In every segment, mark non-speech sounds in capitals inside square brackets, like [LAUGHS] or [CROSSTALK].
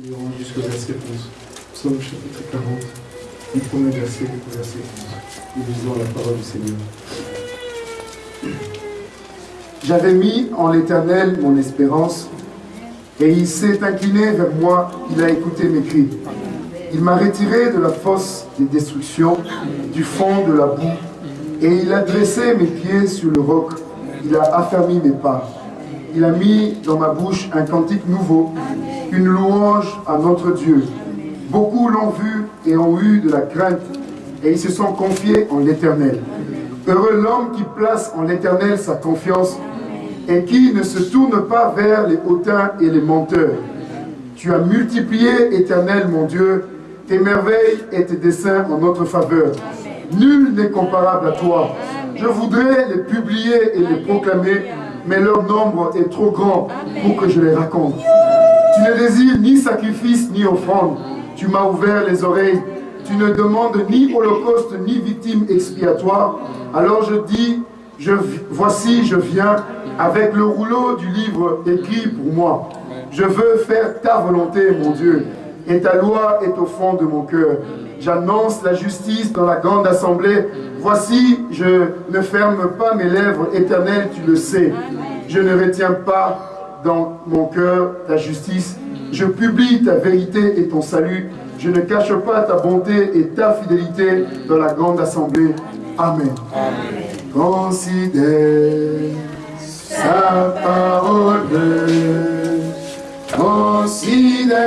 Jusqu'au verset 11. Psaume chapitre 40, du premier verset au verset 11. Nous lisons la parole du Seigneur. J'avais mis en l'Éternel mon espérance, et il s'est incliné vers moi, il a écouté mes cris. Il m'a retiré de la fosse des destructions, du fond de la boue, et il a dressé mes pieds sur le roc, il a affermi mes pas. Il a mis dans ma bouche un cantique nouveau, une louange à notre Dieu. Beaucoup l'ont vu et ont eu de la crainte, et ils se sont confiés en l'Éternel. Heureux l'homme qui place en l'Éternel sa confiance et qui ne se tourne pas vers les hautains et les menteurs. Tu as multiplié, Éternel mon Dieu, tes merveilles et tes desseins en notre faveur. Nul n'est comparable à toi. Je voudrais les publier et les proclamer, mais leur nombre est trop grand pour que je les raconte. Tu ne désires ni sacrifice ni offrande. Tu m'as ouvert les oreilles. Tu ne demandes ni holocauste ni victime expiatoire. Alors je dis, je, voici, je viens avec le rouleau du livre écrit pour moi. Je veux faire ta volonté, mon Dieu, et ta loi est au fond de mon cœur. J'annonce la justice dans la grande assemblée. Voici, je ne ferme pas mes lèvres, éternel, tu le sais. Je ne retiens pas dans mon cœur ta justice. Je publie ta vérité et ton salut. Je ne cache pas ta bonté et ta fidélité dans la grande assemblée. Amen. Considère sa parole. Considère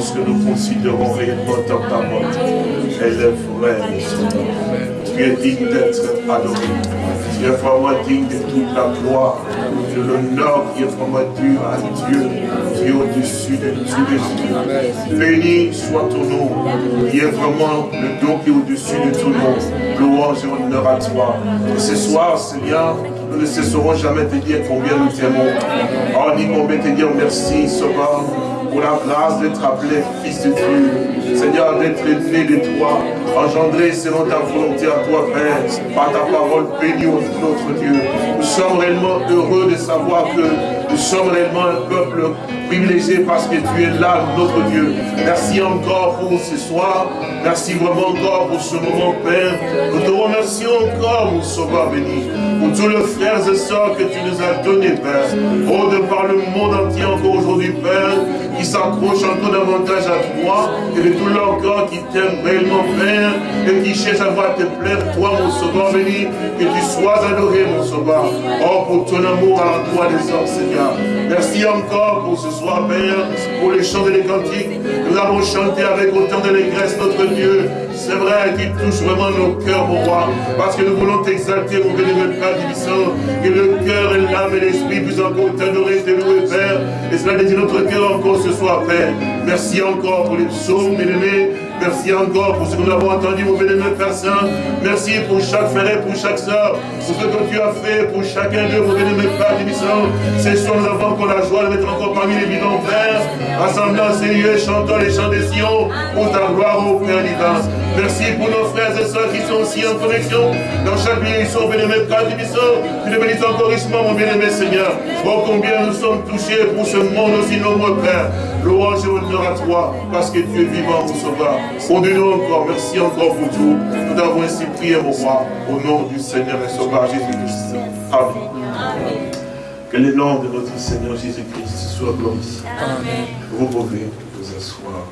considérons réellement ta parole. Elle est vraie, Tu es digne d'être adoré. Tu es vraiment digne de toute la gloire, de l'honneur qui est vraiment dû à Dieu, qui est au-dessus de tous les. Béni soit ton nom, qui est vraiment le don qui est au-dessus de tout monde. Louange et honneur à toi. Ce soir, Seigneur, nous ne cesserons jamais de dire combien nous t'aimons. Oh, combien te dire merci, Sauveur pour la grâce d'être appelé fils de Dieu. Seigneur, d'être né de toi, engendré selon ta volonté à toi, Père, par ta parole bénie notre Dieu. Nous sommes réellement heureux de savoir que nous sommes réellement un peuple privilégié parce que tu es là, notre Dieu. Merci encore pour ce soir. Merci vraiment encore pour ce moment, Père. Nous te remercions encore, mon Sauveur béni, pour tous les frères et sœurs que tu nous as donnés, Père. Oh, de par le monde entier encore aujourd'hui, Père, qui s'accrochent encore davantage à toi et de tout leur corps qui t'aiment réellement, Père, et qui cherchent à voir te plaire, toi, mon sauveur béni, que tu sois adoré, mon sauveur. Oh, pour ton amour à toi des hommes, Seigneur. Merci encore pour ce soir, Père, pour les chants et les cantiques. Nous avons chanté avec autant d'allégresse notre Dieu. C'est vrai qu'il touche vraiment nos cœurs, mon roi, parce que nous voulons t'exalter, mon bénévole Père Divissant, que le cœur et l'âme et l'esprit puissent encore t'adorer, te louer, Père. Et cela dédie notre cœur encore ce soir, Père. Merci encore pour les psaumes, bien-aimés. Merci encore pour ce que nous avons entendu, mon bénémoine Père Saint. Merci pour chaque frère et pour chaque soeur, pour ce que tu as fait pour chacun d'eux, mon bénémoine Père Divissant. C'est soir, nous avons encore la joie de mettre encore parmi les vivants, Père, rassemblant ces lieux, chantant les chants des Sion, pour ta gloire, au Père divin. Merci pour nos frères et sœurs qui sont aussi en connexion. Dans chaque sont bénémoines Père Divissant. Tu les bénis encore richement, mon bien-aimé Seigneur. Oh, combien nous sommes touchés pour ce monde aussi nombreux, Père. Louange et honneur à toi, parce que tu es vivant, mon sauveur. Au nous encore, merci encore pour tout. Nous avons ainsi prié, mon roi, au nom du Seigneur et Sauveur Jésus-Christ. Amen. Que le nom de notre Seigneur Jésus-Christ soit glorifié. Amen. Vous pouvez vous asseoir.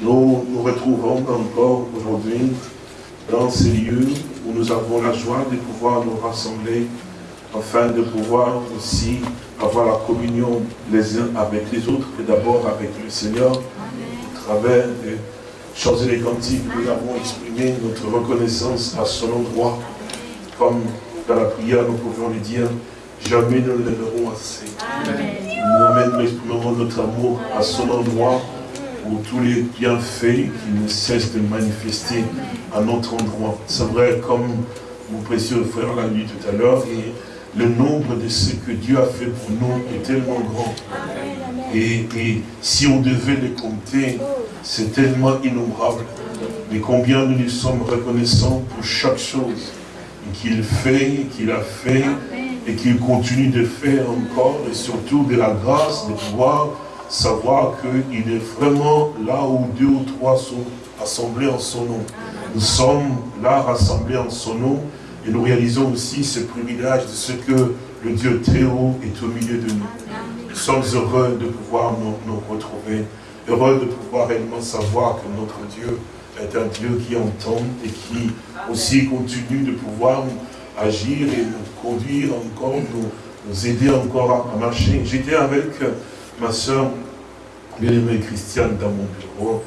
Nous nous retrouvons encore aujourd'hui dans ces lieux où nous avons la joie de pouvoir nous rassembler afin de pouvoir aussi avoir la communion les uns avec les autres, et d'abord avec le Seigneur, travers des chants et des cantiques, nous avons exprimé notre reconnaissance à son endroit, comme dans la prière, nous pouvons lui dire, jamais nous ne l'aimerons assez. Nous exprimons notre amour à son endroit pour tous les bienfaits qui ne cessent de manifester à notre endroit. C'est vrai, comme mon précieux frère l'a dit tout à l'heure, le nombre de ce que Dieu a fait pour nous est tellement grand. Et, si on devait les compter, c'est tellement innombrable. Mais combien nous lui sommes reconnaissants pour chaque chose qu'il fait, qu'il a fait, et qu'il continue de faire encore, et surtout de la grâce de pouvoir savoir qu'il est vraiment là où deux ou trois sont assemblés en son nom. Nous sommes là rassemblés en son nom, et nous réalisons aussi ce privilège de ce que le Dieu très haut est au milieu de nous. Nous sommes heureux de pouvoir nous, retrouver, heureux de pouvoir réellement savoir que notre Dieu est un Dieu qui entend et qui aussi continue de pouvoir agir et nous conduire encore, nous, aider encore à, marcher. J'étais avec ma soeur bien-aimée Christiane dans mon bureau,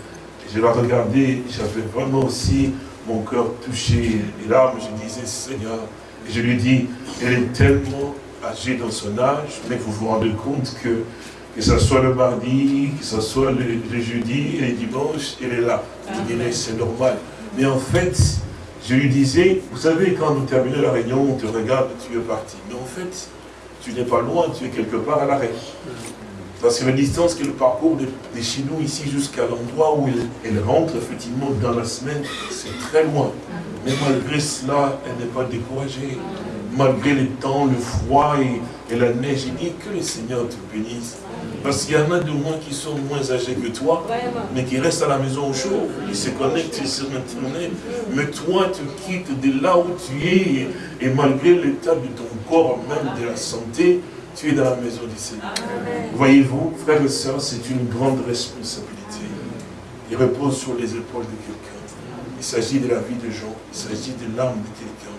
et je la regardais, j'avais vraiment aussi mon cœur touché, les larmes, je disais, Seigneur, et je lui dis, elle est tellement âgée dans son âge, mais vous vous rendez compte que, que ce soit le mardi, que ce soit le, jeudi et le dimanche, elle est là. Je dirais, c'est normal. Mais en fait, je lui disais, vous savez, quand nous terminons la réunion, on te regarde, tu es parti. Mais en fait, tu n'es pas loin, tu es quelque part à l'arrêt. Parce que la distance que le parcours de, chez nous ici jusqu'à l'endroit où elle, rentre effectivement dans la semaine, c'est très loin. Mais malgré cela, elle n'est pas découragée. Malgré le temps, le froid et, la neige, il dit que le Seigneur te bénisse. Parce qu'il y en a de moins qui sont moins âgés que toi, mais qui restent à la maison au chaud, ils se connectent sur Internet. Mais toi, tu quittes de là où tu es, et malgré l'état de ton corps, même de la santé, tu es dans la maison du Seigneur. Voyez-vous, frères et sœurs, c'est une grande responsabilité. Il repose sur les épaules de quelqu'un. Il s'agit de la vie de gens, il s'agit de l'âme de quelqu'un,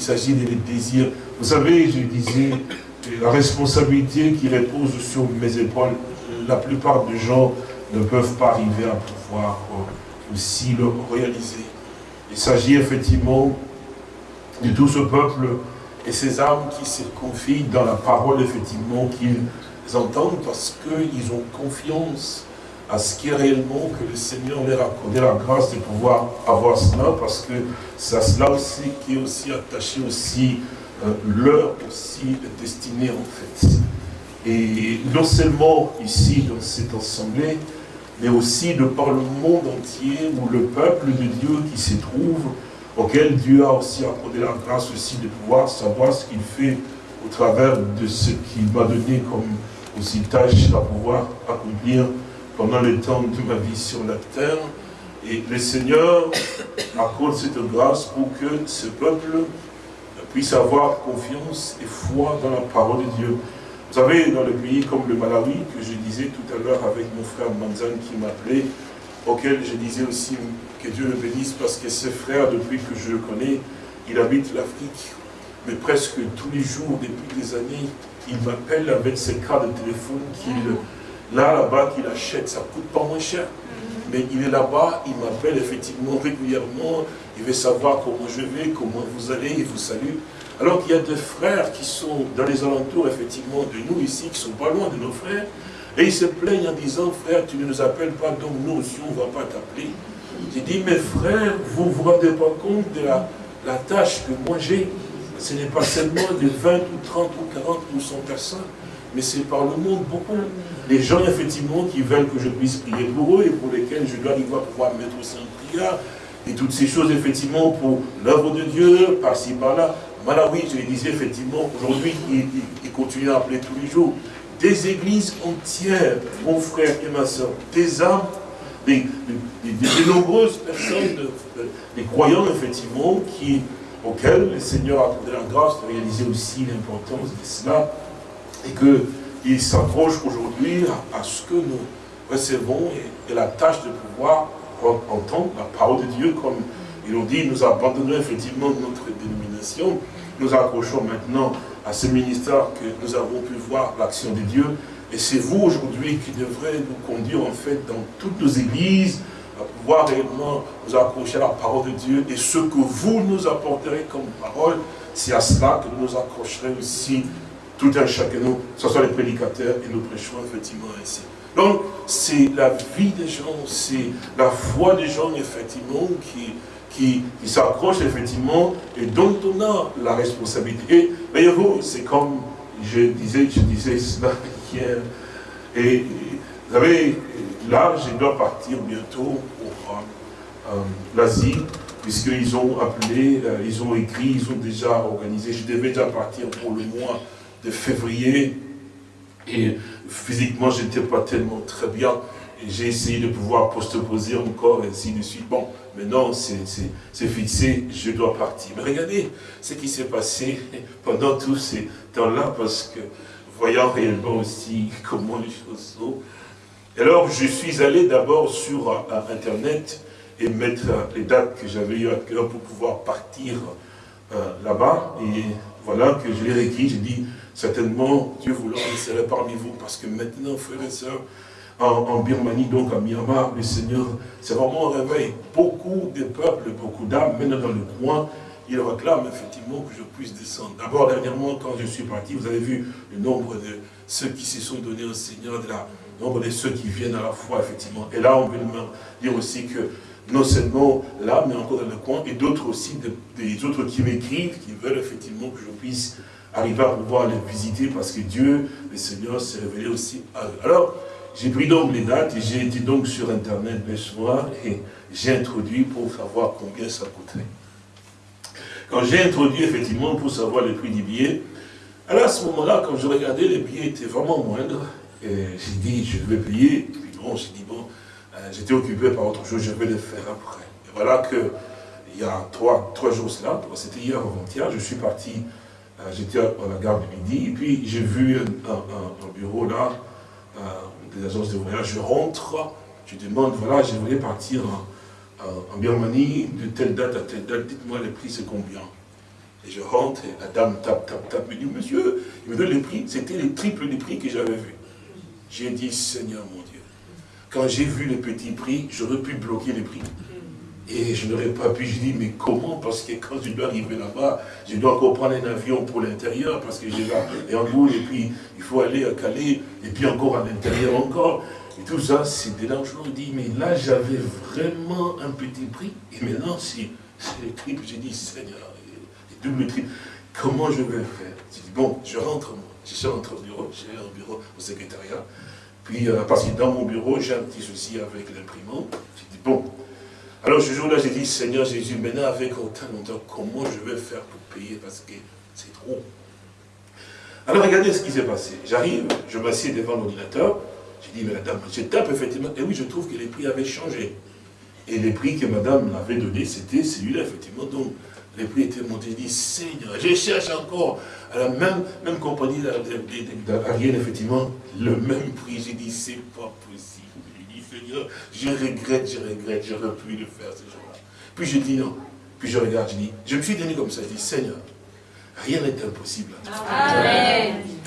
il s'agit des désirs. Vous savez, je disais, la responsabilité qui repose sur mes épaules, la plupart des gens ne peuvent pas arriver à pouvoir aussi le réaliser. Il s'agit effectivement de tout ce peuple et ces âmes qui se confient dans la parole, effectivement, qu'ils entendent parce qu'ils ont confiance à ce qui est réellement que le Seigneur leur a accordé la grâce de pouvoir avoir cela, parce que c'est cela aussi qui est aussi attaché aussi, euh, leur aussi destinée en fait. Et non seulement ici dans cette assemblée, mais aussi de par le monde entier où le peuple de Dieu qui se trouve auquel Dieu a aussi accordé la grâce aussi de pouvoir savoir ce qu'il fait au travers de ce qu'il m'a donné comme aussi tâche à pouvoir accomplir pendant le temps de ma vie sur la terre. Et le Seigneur accorde cette grâce pour que ce peuple puisse avoir confiance et foi dans la parole de Dieu. Vous savez, dans le pays comme le Malawi, que je disais tout à l'heure avec mon frère Manzan qui m'appelait, auquel je disais aussi que Dieu le bénisse parce que ce frère, depuis que je le connais, il habite l'Afrique. Mais presque tous les jours, depuis des années, il m'appelle avec ses cartes de téléphone qu'il là, là-bas, qu'il achète. Ça ne coûte pas moins cher. Mais il est là-bas, il m'appelle effectivement régulièrement. Il veut savoir comment je vais, comment vous allez, il vous salue. Alors qu'il y a des frères qui sont dans les alentours, effectivement, de nous ici, qui ne sont pas loin de nos frères, et ils se plaignent en disant, frère, tu ne nous appelles pas, donc nous aussi, on ne va pas t'appeler. J'ai dit, mes frères, vous ne vous rendez pas compte de la, la tâche que moi j'ai? Ce n'est pas seulement de 20 ou 30 ou 40 ou 100 personnes, mais c'est par le monde beaucoup. Les gens, effectivement, qui veulent que je puisse prier pour eux et pour lesquels je dois pouvoir mettre aussi en prière. Et toutes ces choses, effectivement, pour l'œuvre de Dieu, par-ci, par-là. Malawi, je le disais, effectivement, aujourd'hui, il, il continue à appeler tous les jours des églises entières, mon frère et ma soeur, des âmes, des, nombreuses personnes, des croyants effectivement, qui, auxquels le Seigneur a donné la grâce de réaliser aussi l'importance de cela, et qu'ils s'approchent aujourd'hui à, ce que nous recevons et, la tâche de pouvoir entendre la parole de Dieu, comme ils l'ont dit, nous abandonnons effectivement notre dénomination, nous accrochons maintenant à ce ministère que nous avons pu voir l'action de Dieu. Et c'est vous aujourd'hui qui devrez nous conduire en fait dans toutes nos églises, à pouvoir réellement nous accrocher à la parole de Dieu. Et ce que vous nous apporterez comme parole, c'est à cela que nous nous accrocherons aussi, tout un chacun, nous, ce soit les prédicateurs, et nous prêchons effectivement ainsi. Donc, c'est la vie des gens, c'est la foi des gens, effectivement, qui, qui, s'accrochent, effectivement, et dont on a la responsabilité. Et, voyez-vous, c'est comme je disais, je disais cela [LAUGHS] hier, et vous savez, là, je dois partir bientôt pour euh, l'Asie, puisqu'ils ont appelé, euh, ils ont écrit, ils ont déjà organisé, je devais déjà partir pour le mois de février, et physiquement, je n'étais pas tellement très bien. Et j'ai essayé de pouvoir poster encore, et ainsi de suite. Bon, maintenant, c'est fixé, je dois partir. Mais regardez ce qui s'est passé [LAUGHS] pendant tous ces temps-là, parce que, voyant réellement aussi [LAUGHS] comment les choses sont. Alors, je suis allé d'abord sur euh, Internet et mettre les dates que j'avais eu à cœur pour pouvoir partir euh, là-bas. Et voilà que je l'ai écrit, j'ai dit, certainement, Dieu voulant, il serait parmi vous, parce que maintenant, frères et sœurs, en, Birmanie, donc à Myanmar, le Seigneur, c'est vraiment un réveil. Beaucoup de peuples, beaucoup d'âmes, maintenant dans le coin, ils réclament effectivement que je puisse descendre. D'abord, dernièrement, quand je suis parti, vous avez vu le nombre de ceux qui se sont donnés au Seigneur, de le nombre de ceux qui viennent à la foi, effectivement. Et là, on veut dire aussi que non seulement là, mais encore dans le coin, et d'autres aussi, des autres qui m'écrivent, qui veulent effectivement que je puisse arriver à pouvoir les visiter, parce que Dieu, le Seigneur, s'est révélé aussi à eux. Alors, j'ai pris donc les dates, et j'ai été donc sur Internet le soir, et j'ai introduit pour savoir combien ça coûterait. Quand j'ai introduit effectivement pour savoir le prix du billet, alors à ce moment-là, quand je regardais, les billets étaient vraiment moindres, et j'ai dit, je vais payer, puis bon, j'ai dit, bon, j'étais occupé par autre chose, je vais le faire après. Et voilà que, il y a trois, trois jours cela, c'était hier avant-hier, je suis parti, euh, j'étais à la gare de Midi, et puis j'ai vu un, bureau là, euh, des agences de voyage, je rentre, je demande, voilà, je voulais partir en, Birmanie, de telle date à telle date, dites-moi le prix c'est combien? Et je rentre, et la dame tape, tape, tape, me dit, monsieur, il me donne le prix, c'était les triples des prix que j'avais vu. J'ai dit, Seigneur mon Dieu, quand j'ai vu les petits prix, j'aurais pu bloquer les prix. Et je n'aurais pas pu, je dis, mais comment? Parce que quand je dois arriver là-bas, je dois encore prendre un avion pour l'intérieur, parce que j'ai là, et en gros, et puis il faut aller à Calais, et puis encore à l'intérieur encore. Et tout ça, c'est dérangeant. Je dis, mais là, j'avais vraiment un petit prix, et maintenant, c'est les triples. J'ai dit, Seigneur, et double triple, comment je vais faire? J'ai dit, bon, je rentre, moi. Je rentre au bureau, j'ai un bureau au secrétariat. Puis, euh, parce que dans mon bureau, j'ai un petit souci avec l'imprimante. J'ai dit, bon. Alors ce jour-là, j'ai dit, Seigneur Jésus, maintenant avec autant longtemps, comment je vais faire pour payer? Parce que c'est trop. Alors regardez ce qui s'est passé. J'arrive, je m'assieds devant l'ordinateur. J'ai dit, mais la dame, je tape effectivement. Et oui, je trouve que les prix avaient changé. Et les prix que madame m'avait donné, c'était celui-là, effectivement. Donc, les prix étaient montés. Dit, Seigneur, je cherche encore à la même, même compagnie d'Ariel, effectivement, le même prix. J'ai dit, c'est pas possible. J'ai dit, Seigneur, je regrette, je regrette, j'aurais pu le faire ce jour-là. Puis je dis non. Puis je regarde, je dis, je me suis donné comme ça, je dis, Seigneur, rien n'est impossible. Amen.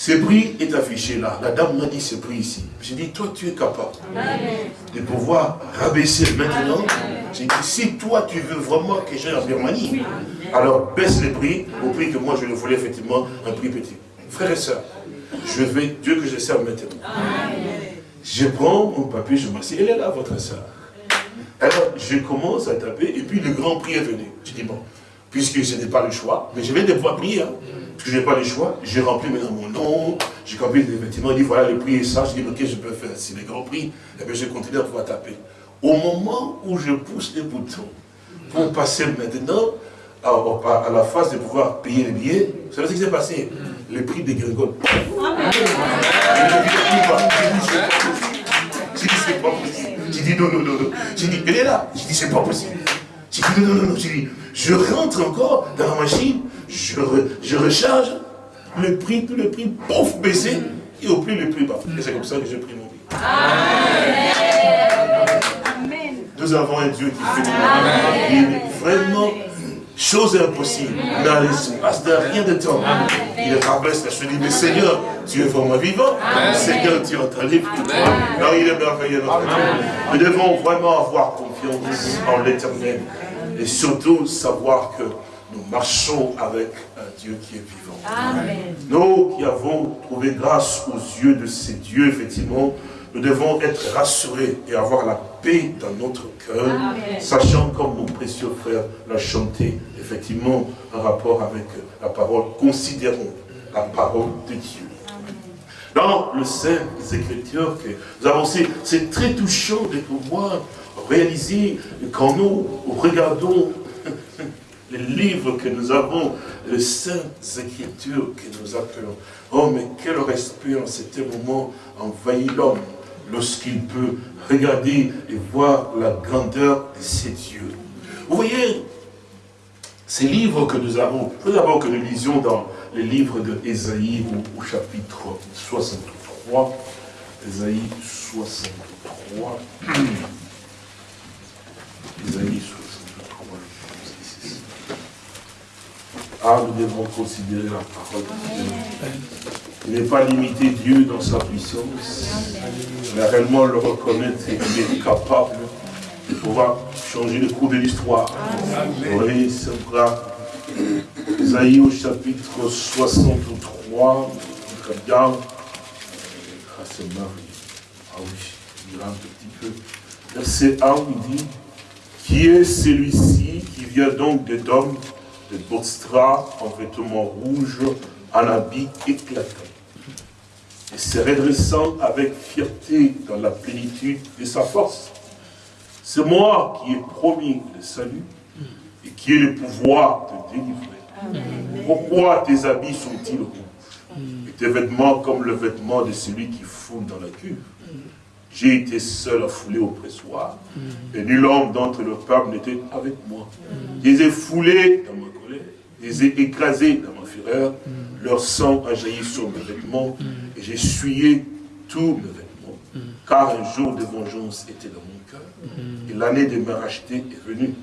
Ce prix est affiché là. La dame m'a dit ce prix ici. J'ai dit, toi tu es capable de pouvoir rabaisser maintenant. J'ai dit, si toi tu veux vraiment que j'aille en Birmanie, alors baisse le prix au prix que moi je le voulais effectivement, un prix petit. Frères et sœurs, je vais, Dieu que je sers maintenant. Je prends mon papier, je m'assieds, elle est là votre sœur. Alors je commence à taper et puis le grand prix est venu. Je dis, bon, puisque je n'ai pas le choix, mais je vais devoir prier. Hein je n'ai pas le choix, j'ai rempli maintenant mon nom, j'ai rempli les vêtements, il dit voilà le prix est ça, je dis ok je peux faire, c'est le grand prix, et eh bien je continue à pouvoir taper. Au moment où je pousse les boutons pour passer maintenant à, la phase de pouvoir payer les billets, vous savez ce qui s'est passé? Le prix des gringoles. J'ai dit c'est pas possible. J'ai dit non, non, non, non. J'ai dit, elle est là. J'ai dit c'est pas possible. J'ai dit non, non, non, non. J'ai dit, je rentre encore dans la machine, je, recharge, le prix, tout le prix, pouf, baissé, et au plus le prix bas. Et c'est comme ça que j'ai pris mon billet. Amen. Nous avons un Dieu qui fait des Vraiment, chose impossible. Dans l'espace de rien de temps, il rabaisse la dit, mais Seigneur, tu es vraiment vivant. Seigneur, tu es en train de Non, il est merveilleux. Nous devons vraiment avoir confiance en l'éternel. Et surtout savoir que nous marchons avec un Dieu qui est vivant. Amen. Nous qui avons trouvé grâce aux yeux de ces dieux, effectivement, nous devons être rassurés et avoir la paix dans notre cœur, sachant comme mon précieux frère l'a chanté, effectivement, en rapport avec la parole. Considérons la parole de Dieu. Dans le Saint Écritures que nous avons, c'est très touchant de pouvoir réaliser quand nous regardons les livres que nous avons, les saintes écritures que nous appelons. Oh, mais quel respect en cet moment envahit l'homme lorsqu'il peut regarder et voir la grandeur de ses dieux. Vous voyez, ces livres que nous avons, il faut d'abord que nous lisions dans les livres de Ésaïe au, chapitre 63. Ésaïe 63. [CLEARS THROAT] Ésaïe 63. Ah, nous devons considérer la parole de Dieu. Il n'est pas limité Dieu dans sa puissance, mais réellement le reconnaître qu'il est capable de pouvoir changer le cours de l'histoire. Oui, c'est vrai. Isaïe au chapitre 63, regarde. Ah. Ah oui, il un petit peu. Verset 1, il dit, qui est celui-ci qui vient donc d'Edom, de Botstra, en vêtements rouges, en habit éclatant et se redressant avec fierté dans la plénitude de sa force. C'est moi qui ai promis le salut et qui ai le pouvoir de délivrer. Pourquoi tes habits sont-ils rouges? Et tes vêtements comme le vêtement de celui qui foule dans la cuve J'ai été seul à fouler au pressoir et nul homme d'entre le peuple n'était avec moi. Je les ai foulés dans ma colère, je les ai écrasés dans ma fureur, leur sang a jailli sur mes vêtements, et j'ai essuyé tous mes vêtements, car un jour de vengeance était dans mon cœur, et l'année de me racheter est venue.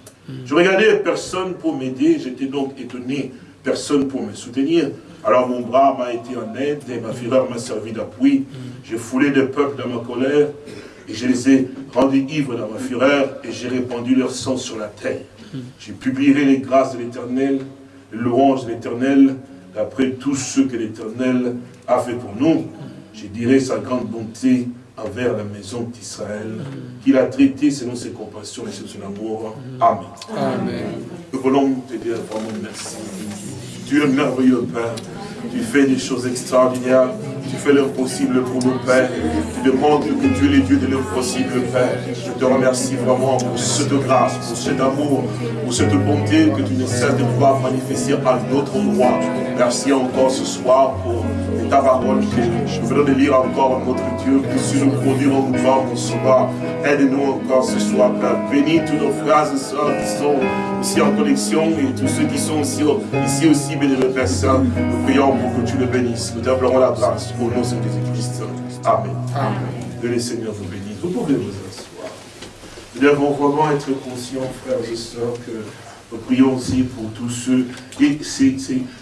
Je regardais personne pour m'aider, j'étais donc étonné, personne pour me soutenir. Alors mon bras m'a été en aide, et ma fureur m'a servi d'appui. J'ai foulé des peuples dans ma colère, et je les ai rendus ivres dans ma fureur, et j'ai répandu leur sang sur la terre. J'ai publié les grâces de l'Éternel, les louanges de l'Éternel, d'après tout ce que l'Éternel a fait pour nous, je dirais sa grande bonté envers la maison d'Israël, qu'il a traité selon ses compassions et selon son amour. Amen. Amen. Nous voulons te dire vraiment merci. Tu es merveilleux, Père. Tu fais des choses extraordinaires. Tu fais l'impossible pour nos pères. Tu demandes que tu es le Dieu de l'impossible, Père. Je te remercie vraiment pour cette grâce, pour cet amour, pour cette bonté que tu ne cesses de pouvoir manifester à notre endroit. Merci encore ce soir pour ta parole que nous venons de lire encore, notre Dieu, puisque nous produire en nous sauveur. Aide-nous encore ce soir, Père. Bénis tous nos frères et sœurs qui sont ici en connexion et tous ceux qui sont ici, ici aussi, bénis le Père Saint. Nous prions pour que tu le bénisses. Nous t'implorons la grâce au nom de Jésus-Christ. Amen. Amen. Que le Seigneur vous bénisse. Vous pouvez vous asseoir. Nous devons vraiment être conscients, frères et sœurs, que nous prions aussi pour tous ceux. Et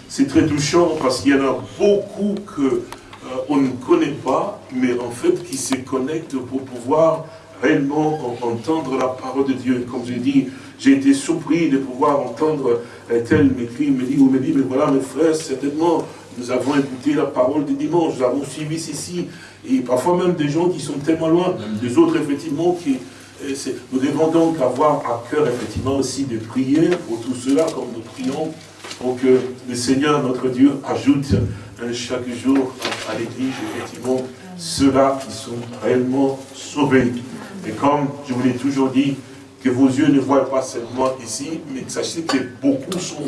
c'est très touchant parce qu'il y en a beaucoup que euh, on ne connaît pas, mais en fait qui se connectent pour pouvoir réellement entendre la parole de Dieu. Comme je dis, j'ai été surpris de pouvoir entendre un tel m'écrit, me dit, ou me dit, mais voilà mes frères, certainement, nous avons écouté la parole du dimanche, nous avons suivi ceci, et parfois même des gens qui sont tellement loin, des autres effectivement qui, nous devons donc avoir à cœur effectivement aussi de prier pour tout cela, comme nous prions, pour que le Seigneur, notre Dieu, ajoute chaque jour à l'Église, effectivement, ceux-là qui sont réellement sauvés. Et comme je vous l'ai toujours dit, que vos yeux ne voient pas seulement ici, mais sachez que beaucoup sont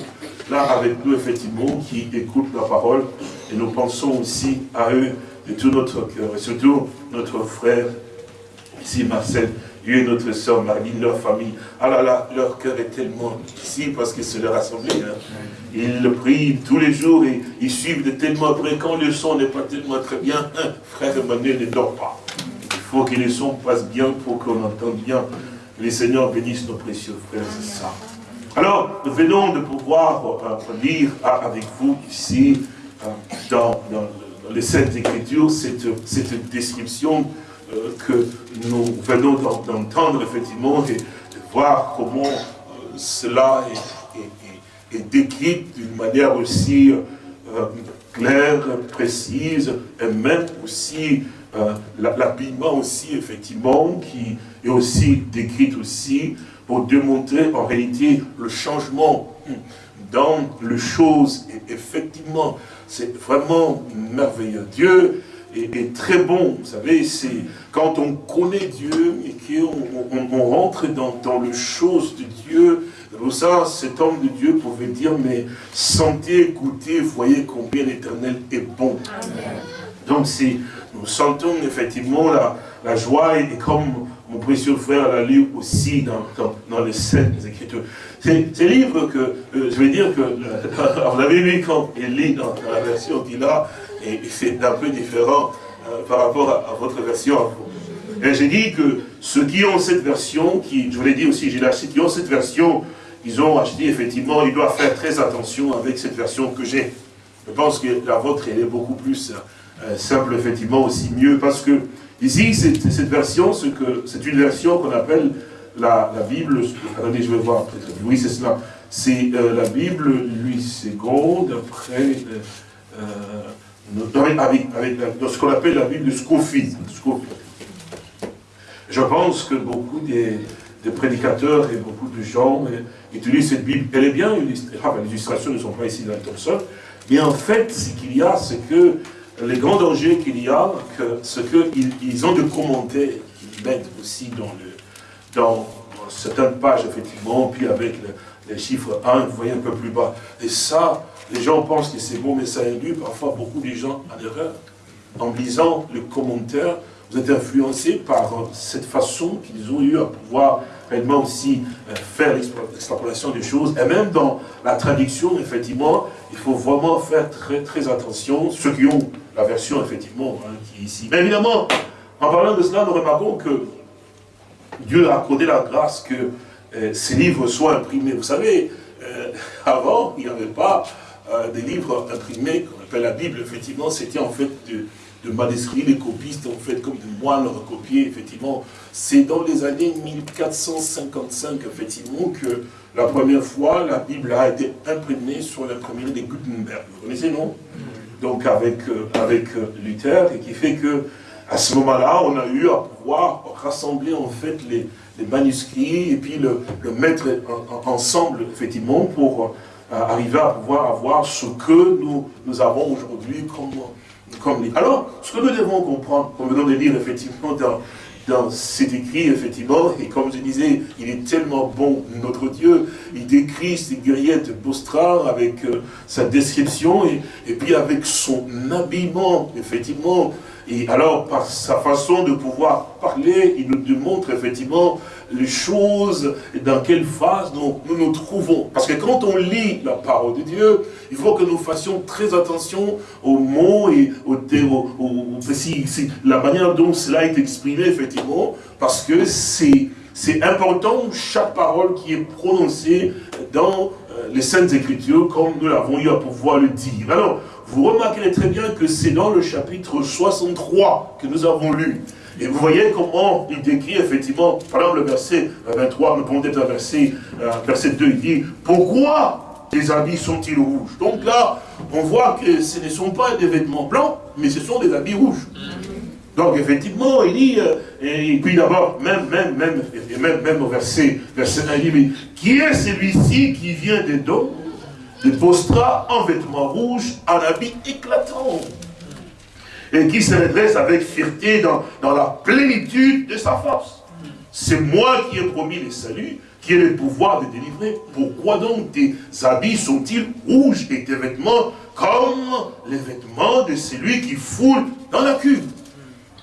là avec nous, effectivement, qui écoutent la parole. Et nous pensons aussi à eux de tout notre cœur. Et surtout, notre frère, ici, Marcel, Dieu et notre soeur Marine, leur famille. Ah là là, leur cœur est tellement ici parce que c'est leur assemblée. Hein. Ils prient tous les jours et ils suivent de tellement près. Quand le son n'est pas tellement très bien, frère Emmanuel ne dort pas. Il faut que le son passe bien pour qu'on entende bien. Les Seigneurs bénissent nos précieux frères et sœurs. Alors, nous venons de pouvoir euh, lire avec vous ici, euh, dans, les Saintes Écritures, cette, description euh, que nous venons d'entendre, effectivement, et de voir comment cela est, décrit d'une manière aussi claire, précise, et même aussi l'habillement aussi, effectivement, qui est aussi décrit aussi pour démontrer en réalité le changement dans les choses. Et effectivement, c'est vraiment merveilleux. Dieu est, très bon. Vous savez, c'est quand on connaît Dieu et qu'on on, rentre dans, dans les choses de Dieu, ça, cet homme de Dieu pouvait dire, mais sentez, écoutez, voyez combien l'éternel est bon. Donc, nous sentons effectivement la, joie et comme mon précieux frère l'a lu aussi dans, dans, les Saintes Écritures. C'est livre que, euh, je vais dire que, euh, [LAUGHS] vous l'avez vu quand il lit dans, la version qu'il a, et, c'est un peu différent euh, par rapport à, votre version. Et j'ai dit que ceux qui ont cette version, qui, je vous l'ai dit aussi, j'ai acheté, qui ont cette version, ils ont acheté effectivement, ils doivent faire très attention avec cette version que j'ai. Je pense que la vôtre, elle est beaucoup plus simple, effectivement, aussi mieux, parce que Ici, cette, version, c'est une version qu'on appelle la, Bible, attendez, je vais voir, oui, c'est cela, c'est euh, la Bible Louis II, après, euh, euh, avec, ce qu'on appelle la Bible de Scofield. Je pense que beaucoup des, prédicateurs et beaucoup de gens utilisent cette Bible. Elle est bien, les illustrations ne sont pas ici dans Thompson, mais en fait, ce qu'il y a, c'est que les grands dangers qu'il y a, ce qu'ils ils ont de commenter, qu'ils mettent aussi dans, le, certaines pages, effectivement, puis avec les chiffres 1, vous voyez un peu plus bas. Et ça, les gens pensent que c'est bon, mais ça induit parfois beaucoup de gens en erreur. En lisant le commentaire, vous êtes influencé par cette façon qu'ils ont eu à pouvoir réellement aussi euh, faire l'extrapolation des choses. Et même dans la traduction, effectivement, il faut vraiment faire très très attention, ceux qui ont la version, effectivement, hein, qui est ici. Mais évidemment, en parlant de cela, nous remarquons que Dieu a accordé la grâce que euh, ces livres soient imprimés. Vous savez, euh, avant, il n'y avait pas euh, des livres imprimés, qu'on appelle la Bible, effectivement, c'était en fait de, de, manuscrits, les copistes, en fait, comme des moines recopiés, effectivement. C'est dans les années 1455, effectivement, que la première fois, la Bible a été imprimée sur l'imprimerie de Gutenberg. Vous connaissez, non? Donc avec, euh, avec euh, Luther, et qui fait que à ce moment-là, on a eu à pouvoir rassembler en fait les, manuscrits et puis le, mettre ensemble, effectivement, pour euh, arriver à pouvoir avoir ce que nous, nous avons aujourd'hui comme, comme livre. Alors, ce que nous devons comprendre, comme venons de lire effectivement dans, dans cet écrit, effectivement, et comme je disais, il est tellement bon, notre Dieu, il décrit ces guerriettes Bostra avec euh, sa description, et, puis avec son habillement, effectivement, et alors par sa façon de pouvoir parler, il nous démontre effectivement les choses, dans quelle phase nous, nous trouvons. Parce que quand on lit la parole de Dieu, il faut que nous fassions très attention aux mots et aux, aux, aux, la manière dont cela est exprimé, effectivement, parce que c'est important chaque parole qui est prononcée dans euh, les Saintes Écritures, comme nous l'avons eu à pouvoir le dire. Alors, vous remarquerez très bien que c'est dans le chapitre 63 que nous avons lu. Et vous voyez comment il décrit effectivement, par exemple le verset 23, nous pouvons être un verset, euh, verset 2, il dit, pourquoi tes habits sont-ils rouges? Donc là, on voit que ce ne sont pas des vêtements blancs, mais ce sont des habits rouges. Donc effectivement, il dit, euh, et puis d'abord, même, même, même, même, même au verset, verset 1, il dit, mais qui est celui-ci qui vient des dons, de postera en vêtements rouges, en habit éclatant et qui se redresse avec fierté dans, dans la plénitude de sa force. C'est moi qui ai promis le salut, qui ai le pouvoir de délivrer. Pourquoi donc tes habits sont-ils rouges et tes vêtements comme les vêtements de celui qui foule dans la cuve?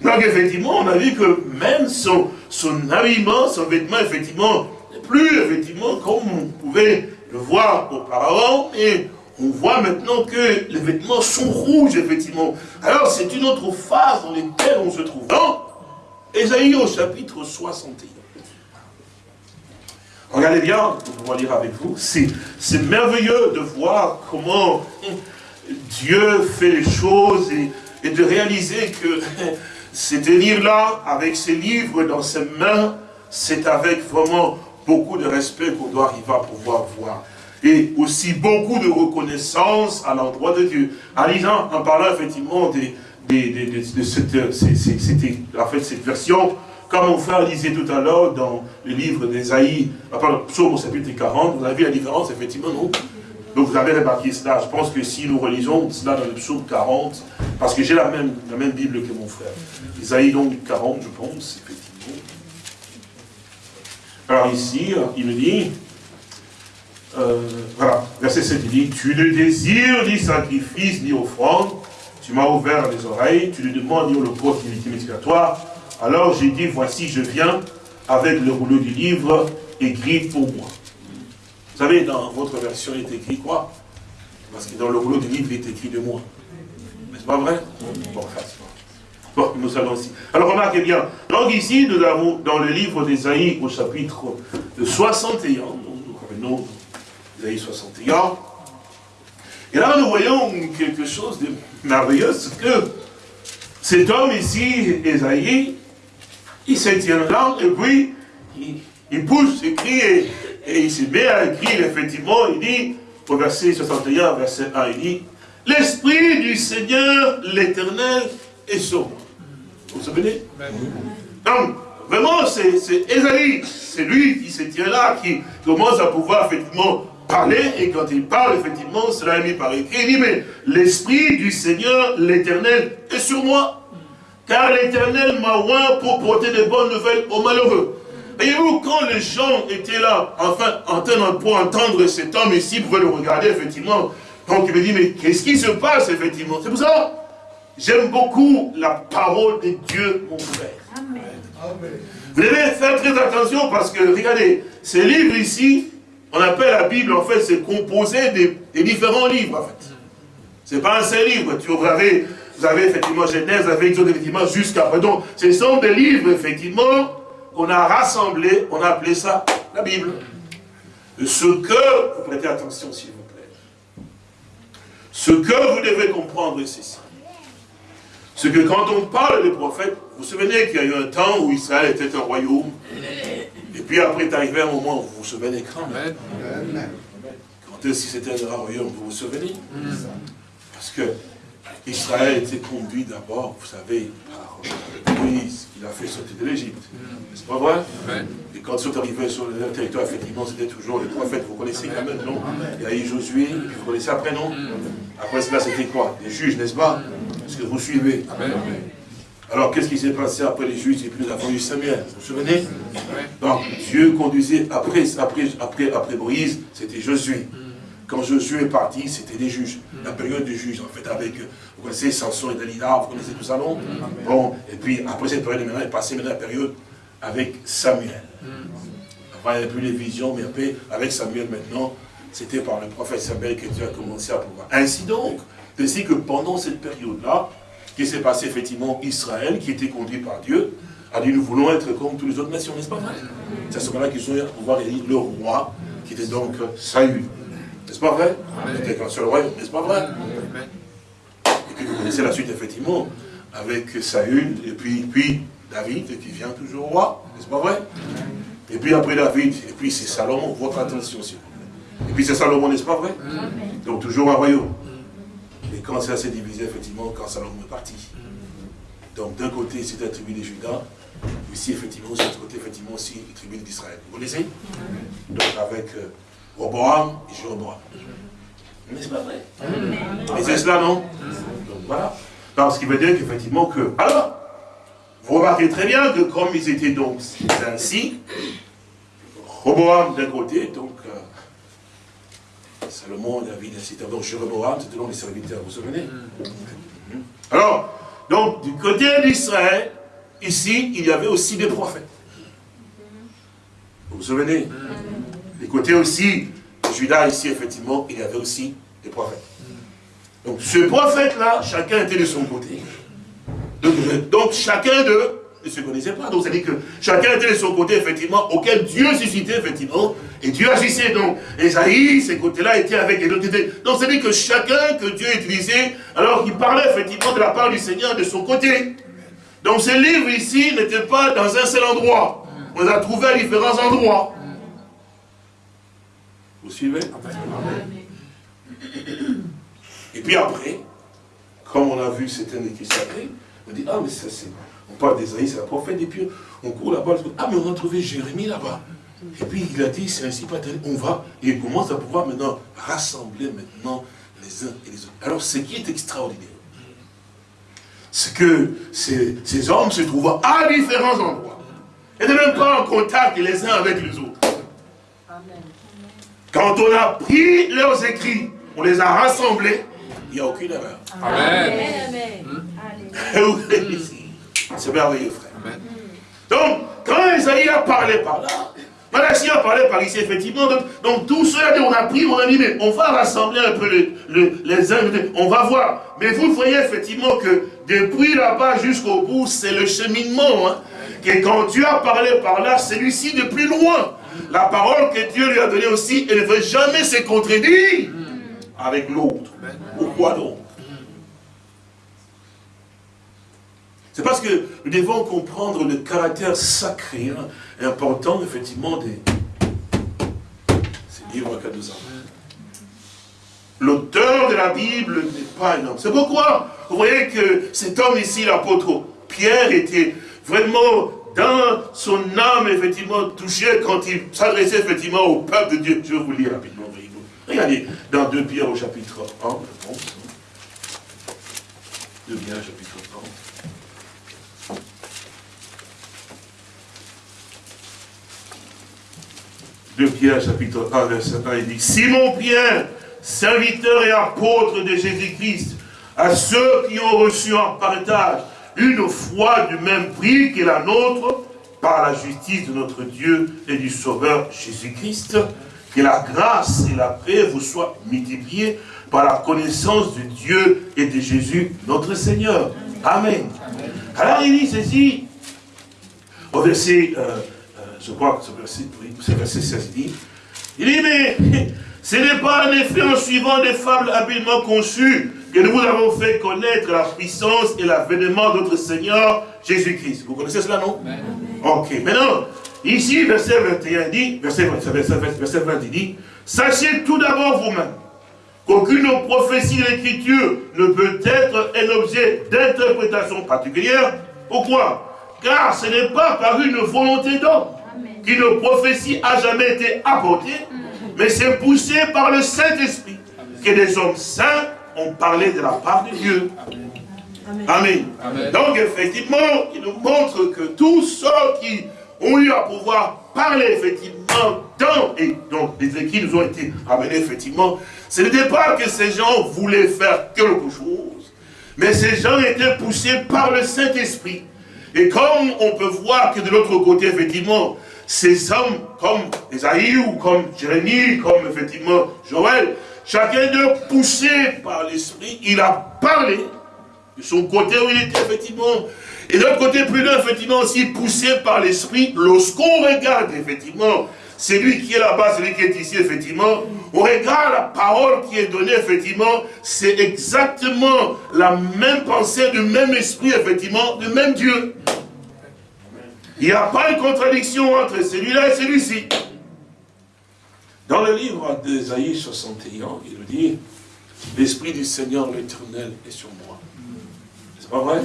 Donc effectivement, on a vu que même son, son habillement, son vêtement, effectivement, plus effectivement comme on pouvait le voir auparavant, mais on voit maintenant que les vêtements sont rouges, effectivement. Alors, c'est une autre phase dans laquelle on se trouve. Dans Ésaïe au chapitre 61. Regardez bien, on va lire avec vous, c'est merveilleux de voir comment Dieu fait les choses et, et de réaliser que [LAUGHS] c'est tenir-là, avec ses livres dans ses mains, c'est avec vraiment beaucoup de respect qu'on doit arriver à pouvoir voir. Et aussi beaucoup de reconnaissance à l'endroit de Dieu. En lisant, en parlant effectivement de, cette, version, comme mon frère disait tout à l'heure dans le livre d'Esaïe, pardon, psaume au chapitre 40, vous avez vu la différence, effectivement, non? Donc vous avez remarqué cela. Je pense que si nous relisons cela dans le psaume 40, parce que j'ai la même, la même Bible que mon frère. Isaïe donc 40, je pense, effectivement. Alors ici, il me dit, euh, voilà, verset 7, il dit, tu ne désires ni sacrifice ni offrande, tu m'as ouvert les oreilles, tu ne demandes ni holocauste ni victime toi. Alors j'ai dit, voici, je viens avec le rouleau du livre écrit pour moi. Vous savez, dans votre version, il est écrit quoi? Parce que dans le rouleau du livre, il est écrit de moi. N'est-ce pas vrai? Bon, nous allons aussi. Alors remarquez bien, donc ici, nous avons dans le livre d'Ésaïe au chapitre 61, donc nous revenons d'Ésaïe 61, et là nous voyons quelque chose de merveilleux, c'est que cet homme ici, Ésaïe, il se tient là, et puis, il, pousse, il crie, et, il se met à écrire, effectivement, il dit, au verset 61, verset 1, il dit, L'Esprit du Seigneur, l'Éternel, est sur moi. Vous vous souvenez Donc, vraiment, c'est Esaïe, c'est lui qui se tient là, qui commence à pouvoir, effectivement, parler, et quand il parle, effectivement, cela est mis par écrit, il dit, mais l'Esprit du Seigneur, l'Éternel, est sur moi. Car l'Éternel m'a oint pour porter de bonnes nouvelles aux malheureux. Voyez-vous, quand les gens étaient là, enfin, en pour entendre cet homme ici, pour le regarder, effectivement, donc il me dit, mais qu'est-ce qui se passe, effectivement? C'est pour ça, j'aime beaucoup la parole de Dieu, mon frère. Amen. Vous devez faire très attention parce que, regardez, ces livres ici, on appelle la Bible, en fait, c'est composé des, différents livres, en fait. C'est pas un seul livre. Tu, vous, avez, vous avez effectivement Genèse, vous avez Exode, effectivement, jusqu'à Donc, ce sont des livres, effectivement, qu'on a rassemblés, on a appelé ça la Bible. Ce que, vous prêtez attention s'il vous plaît, ce que vous devez comprendre, c'est ça. C'est que quand on parle des prophètes, vous vous souvenez qu'il y a eu un temps où Israël était un royaume, et puis après est arrivé un moment, vous vous souvenez quand même? Quand est-ce que c'était un royaume, vous vous souvenez? Parce que Israël était conduit d'abord, vous savez, par Moïse, il a fait sortir de l'Égypte. N'est-ce pas vrai? Et quand ils sont arrivés sur le territoire, effectivement, c'était toujours les prophètes. Vous connaissez quand même, non? Il y a eu Josué, vous connaissez après, non? Après cela, c'était quoi? Les juges, n'est-ce pas? Est-ce que vous suivez? Alors, qu'est-ce qui s'est passé après les juges? Et puis nous avons eu Samuel Vous vous souvenez? Donc, Dieu conduisait, après, après, après, après Moïse, c'était Josué. Quand Josué est parti, c'était des juges. La période des juges, en fait, avec, vous connaissez Samson et Dalila, vous connaissez tout ça, non? Bon, et puis après cette période, maintenant, est passé maintenant la période avec Samuel. Avant, il n'y avait plus les visions, mais après, avec Samuel maintenant, c'était par le prophète Samuel que Dieu a commencé à pouvoir. Ainsi donc, ainsi que pendant cette période-là, qui s'est passé effectivement Israël, qui était conduit par Dieu, a dit nous voulons être comme toutes les autres nations, n'est-ce pas vrai C'est à ce moment-là qu'ils ont pouvoir élire le roi, qui était donc Saül. N'est-ce pas vrai C'était qu'un seul royaume, n'est-ce pas vrai Et puis vous connaissez la suite, effectivement, avec Saül, et puis, puis David, qui vient toujours roi, n'est-ce pas vrai Et puis après David, et puis c'est Salomon, votre attention, s'il vous plaît. Et puis c'est Salomon, n'est-ce pas vrai Donc toujours un royaume. Et quand ça s'est divisé, effectivement, quand Salomon est parti. Donc d'un côté, c'était la tribu des Judas, ici, effectivement, de l'autre côté, effectivement, aussi, la tribu d'Israël. Vous connaissez Donc avec... Euh, Roboam et Jéroboam. N'est-ce pas vrai Et c'est cela, non Donc voilà. ce qui veut dire qu'effectivement que... Alors, vous remarquez très bien que comme ils étaient donc ainsi, Roboam d'un côté, donc euh, Salomon, David, ainsi Donc Jéroboam, c'était donc les serviteurs, vous vous souvenez Alors, donc du côté d'Israël, ici, il y avait aussi des prophètes. Vous vous souvenez du côté aussi Judas, ici, effectivement, il y avait aussi des prophètes. Donc, ce prophète-là, chacun était de son côté. Donc, chacun d'eux ne se connaissaient pas. Donc, c'est-à-dire que chacun était de son côté, effectivement, auquel Dieu suscitait, effectivement, et Dieu agissait. Donc, Esaïe, ces côtés-là étaient avec les autres. Donc, c'est-à-dire que chacun que Dieu utilisait, alors il parlait, effectivement, de la part du Seigneur de son côté. Donc, ce livre ici n'était pas dans un seul endroit. On les a trouvés à différents endroits. Vous suivez? Et puis après, comme on a vu certaines qui sacrées, on dit, ah mais ça c'est, on parle d'Esaïe, c'est la prophète, et puis on court là-bas, ah mais on a trouvé Jérémie là-bas. Et puis il a dit, c'est ainsi pas on va, et il commence à pouvoir maintenant rassembler maintenant les uns et les autres. Alors ce qui est extraordinaire, c'est que ces, ces hommes se trouvent à différents endroits. Et ne même pas en contact les uns avec les autres. Quand on a pris leurs écrits, on les a rassemblés, il n'y a aucune erreur. Amen. Amen. C'est merveilleux, frère. Donc, quand Esaïe a parlé par là, Malachi a parlé par ici, effectivement, donc, donc tout cela, on a pris, on a mis, mais on va rassembler un peu les uns, on va voir. Mais vous voyez effectivement que depuis là-bas jusqu'au bout, c'est le cheminement. Hein, que quand Dieu a parlé par là, celui-ci de plus loin. La parole que Dieu lui a donnée aussi, elle ne veut jamais se contredire avec l'autre. Pourquoi donc? C'est parce que nous devons comprendre le caractère sacré hein, et important, effectivement, des ces livres à ans. L'auteur de la Bible n'est pas un homme. C'est pourquoi vous voyez que cet homme ici, l'apôtre Pierre, était vraiment dans son âme, effectivement, touché quand il s'adressait effectivement au peuple de Dieu. Je vais vous lire rapidement. Regardez, dans 2 Pierre au chapitre 1, je pense. 2 Pierre chapitre 1. De Pierre, chapitre 1, verset 1, il dit Simon Pierre, serviteur et apôtre de Jésus-Christ, à ceux qui ont reçu en partage une foi du même prix que la nôtre, par la justice de notre Dieu et du Sauveur Jésus-Christ, que la grâce et la paix vous soient multipliées par la connaissance de Dieu et de Jésus, notre Seigneur. Amen. Alors il dit ceci, au verset, euh, euh, je crois que verset, oui, verset 16 dit, il dit, mais [LAUGHS] ce n'est pas en effet en suivant des fables habilement conçues que nous vous avons fait connaître la puissance et l'avènement de notre Seigneur Jésus-Christ. Vous connaissez cela, non? Ok, maintenant, ici, verset 21 dit, verset, verset, verset 20 dit, sachez tout d'abord vous-même qu'aucune prophétie de l'Écriture ne peut être un objet d'interprétation particulière. Pourquoi? Car ce n'est pas par une volonté d'homme qu'une prophétie a jamais été apportée, mais c'est poussé par le Saint-Esprit que des hommes saints ont parlé de la part de Dieu. Amen. Donc effectivement, il nous montre que tous ceux qui ont eu à pouvoir parler effectivement dans, et donc les écrits nous ont été amenés effectivement, ce n'était pas que ces gens voulaient faire quelque chose, mais ces gens étaient poussés par le Saint-Esprit. Et comme on peut voir que de l'autre côté, effectivement, ces hommes comme Esaïe ou comme Jérémie, comme effectivement Joël, chacun d'eux poussé par l'esprit, il a parlé de son côté où il était effectivement. Et de l'autre côté, plus d'un, effectivement, aussi poussé par l'esprit, lorsqu'on regarde effectivement celui qui est là-bas, celui qui est ici, effectivement, on regarde la parole qui est donnée, effectivement, c'est exactement la même pensée, du même esprit, effectivement, du même Dieu. Il n'y a pas une contradiction entre celui-là et celui-ci. Dans le livre d'Esaïe 61, il dit, l'Esprit du Seigneur l'Éternel est sur moi. C'est pas vrai?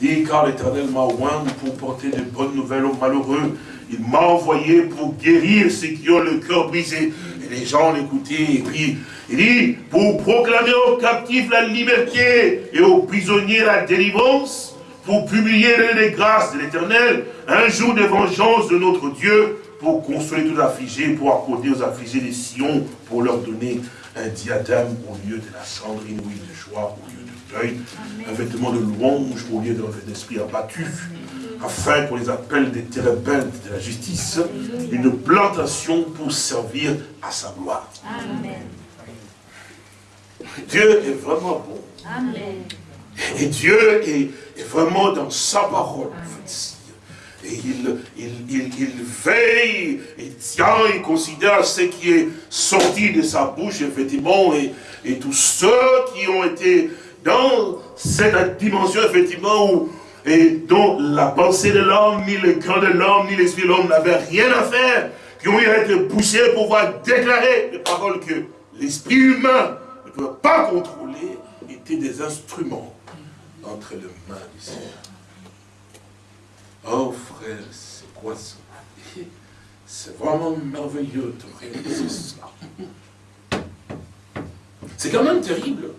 Il dit, car l'Éternel m'a oint pour porter de bonnes nouvelles aux malheureux. Il m'a envoyé pour guérir ceux qui ont le cœur brisé. Et les gens l'écoutaient. Et puis, il dit, pour proclamer aux captifs la liberté et aux prisonniers la délivrance, pour publier les grâces de l'Éternel, un jour de vengeance de notre Dieu, pour consoler tous les affligés, pour accorder aux affligés des sillons, pour leur donner un diadème au lieu de la cendre, une huile de joie au lieu de deuil, un vêtement de louange au lieu d'un esprit abattu, afin qu'on les appelle des térébintes de la justice, une plantation pour servir à sa gloire. Amen. Dieu est vraiment bon. Amen. Et Dieu est, vraiment dans sa parole, Et il, il, veille, il tient, il considère ce qui est sorti de sa bouche, effectivement, et, et tous ceux qui ont été dans cette dimension, effectivement, où, et dont la pensée de l'homme, ni le cœur de l'homme, ni l'esprit de l'homme n'avaient rien à faire, qui ont été poussés pour pouvoir déclarer les paroles que l'esprit humain ne peut pas contrôler, étaient des instruments entre les mains du Seigneur. Oh frère, c'est quoi ça? C'est vraiment merveilleux de réaliser cela. C'est quand même terrible.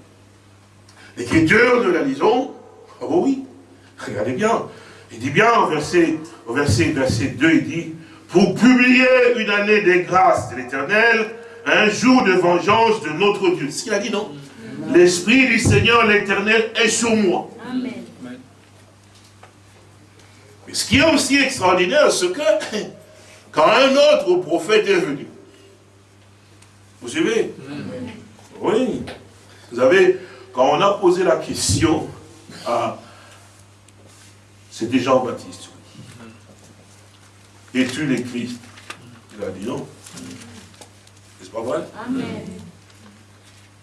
L'écriture, nous la lisons. Oh oui, regardez bien. Il dit bien au verset, au verset, verset 2, il dit, pour publier une année des grâces de l'éternel, un jour de vengeance de notre Dieu. C'est ce qu'il a dit, non? L'Esprit du Seigneur, l'éternel, est sur moi. Amen. Ce qui est aussi extraordinaire, c'est que [COUGHS] quand un autre prophète est venu, vous suivez? Oui. Vous savez, quand on a posé la question à... C'était Jean-Baptiste, Es-tu le Christ Il a dit non. N'est-ce pas vrai? Amen.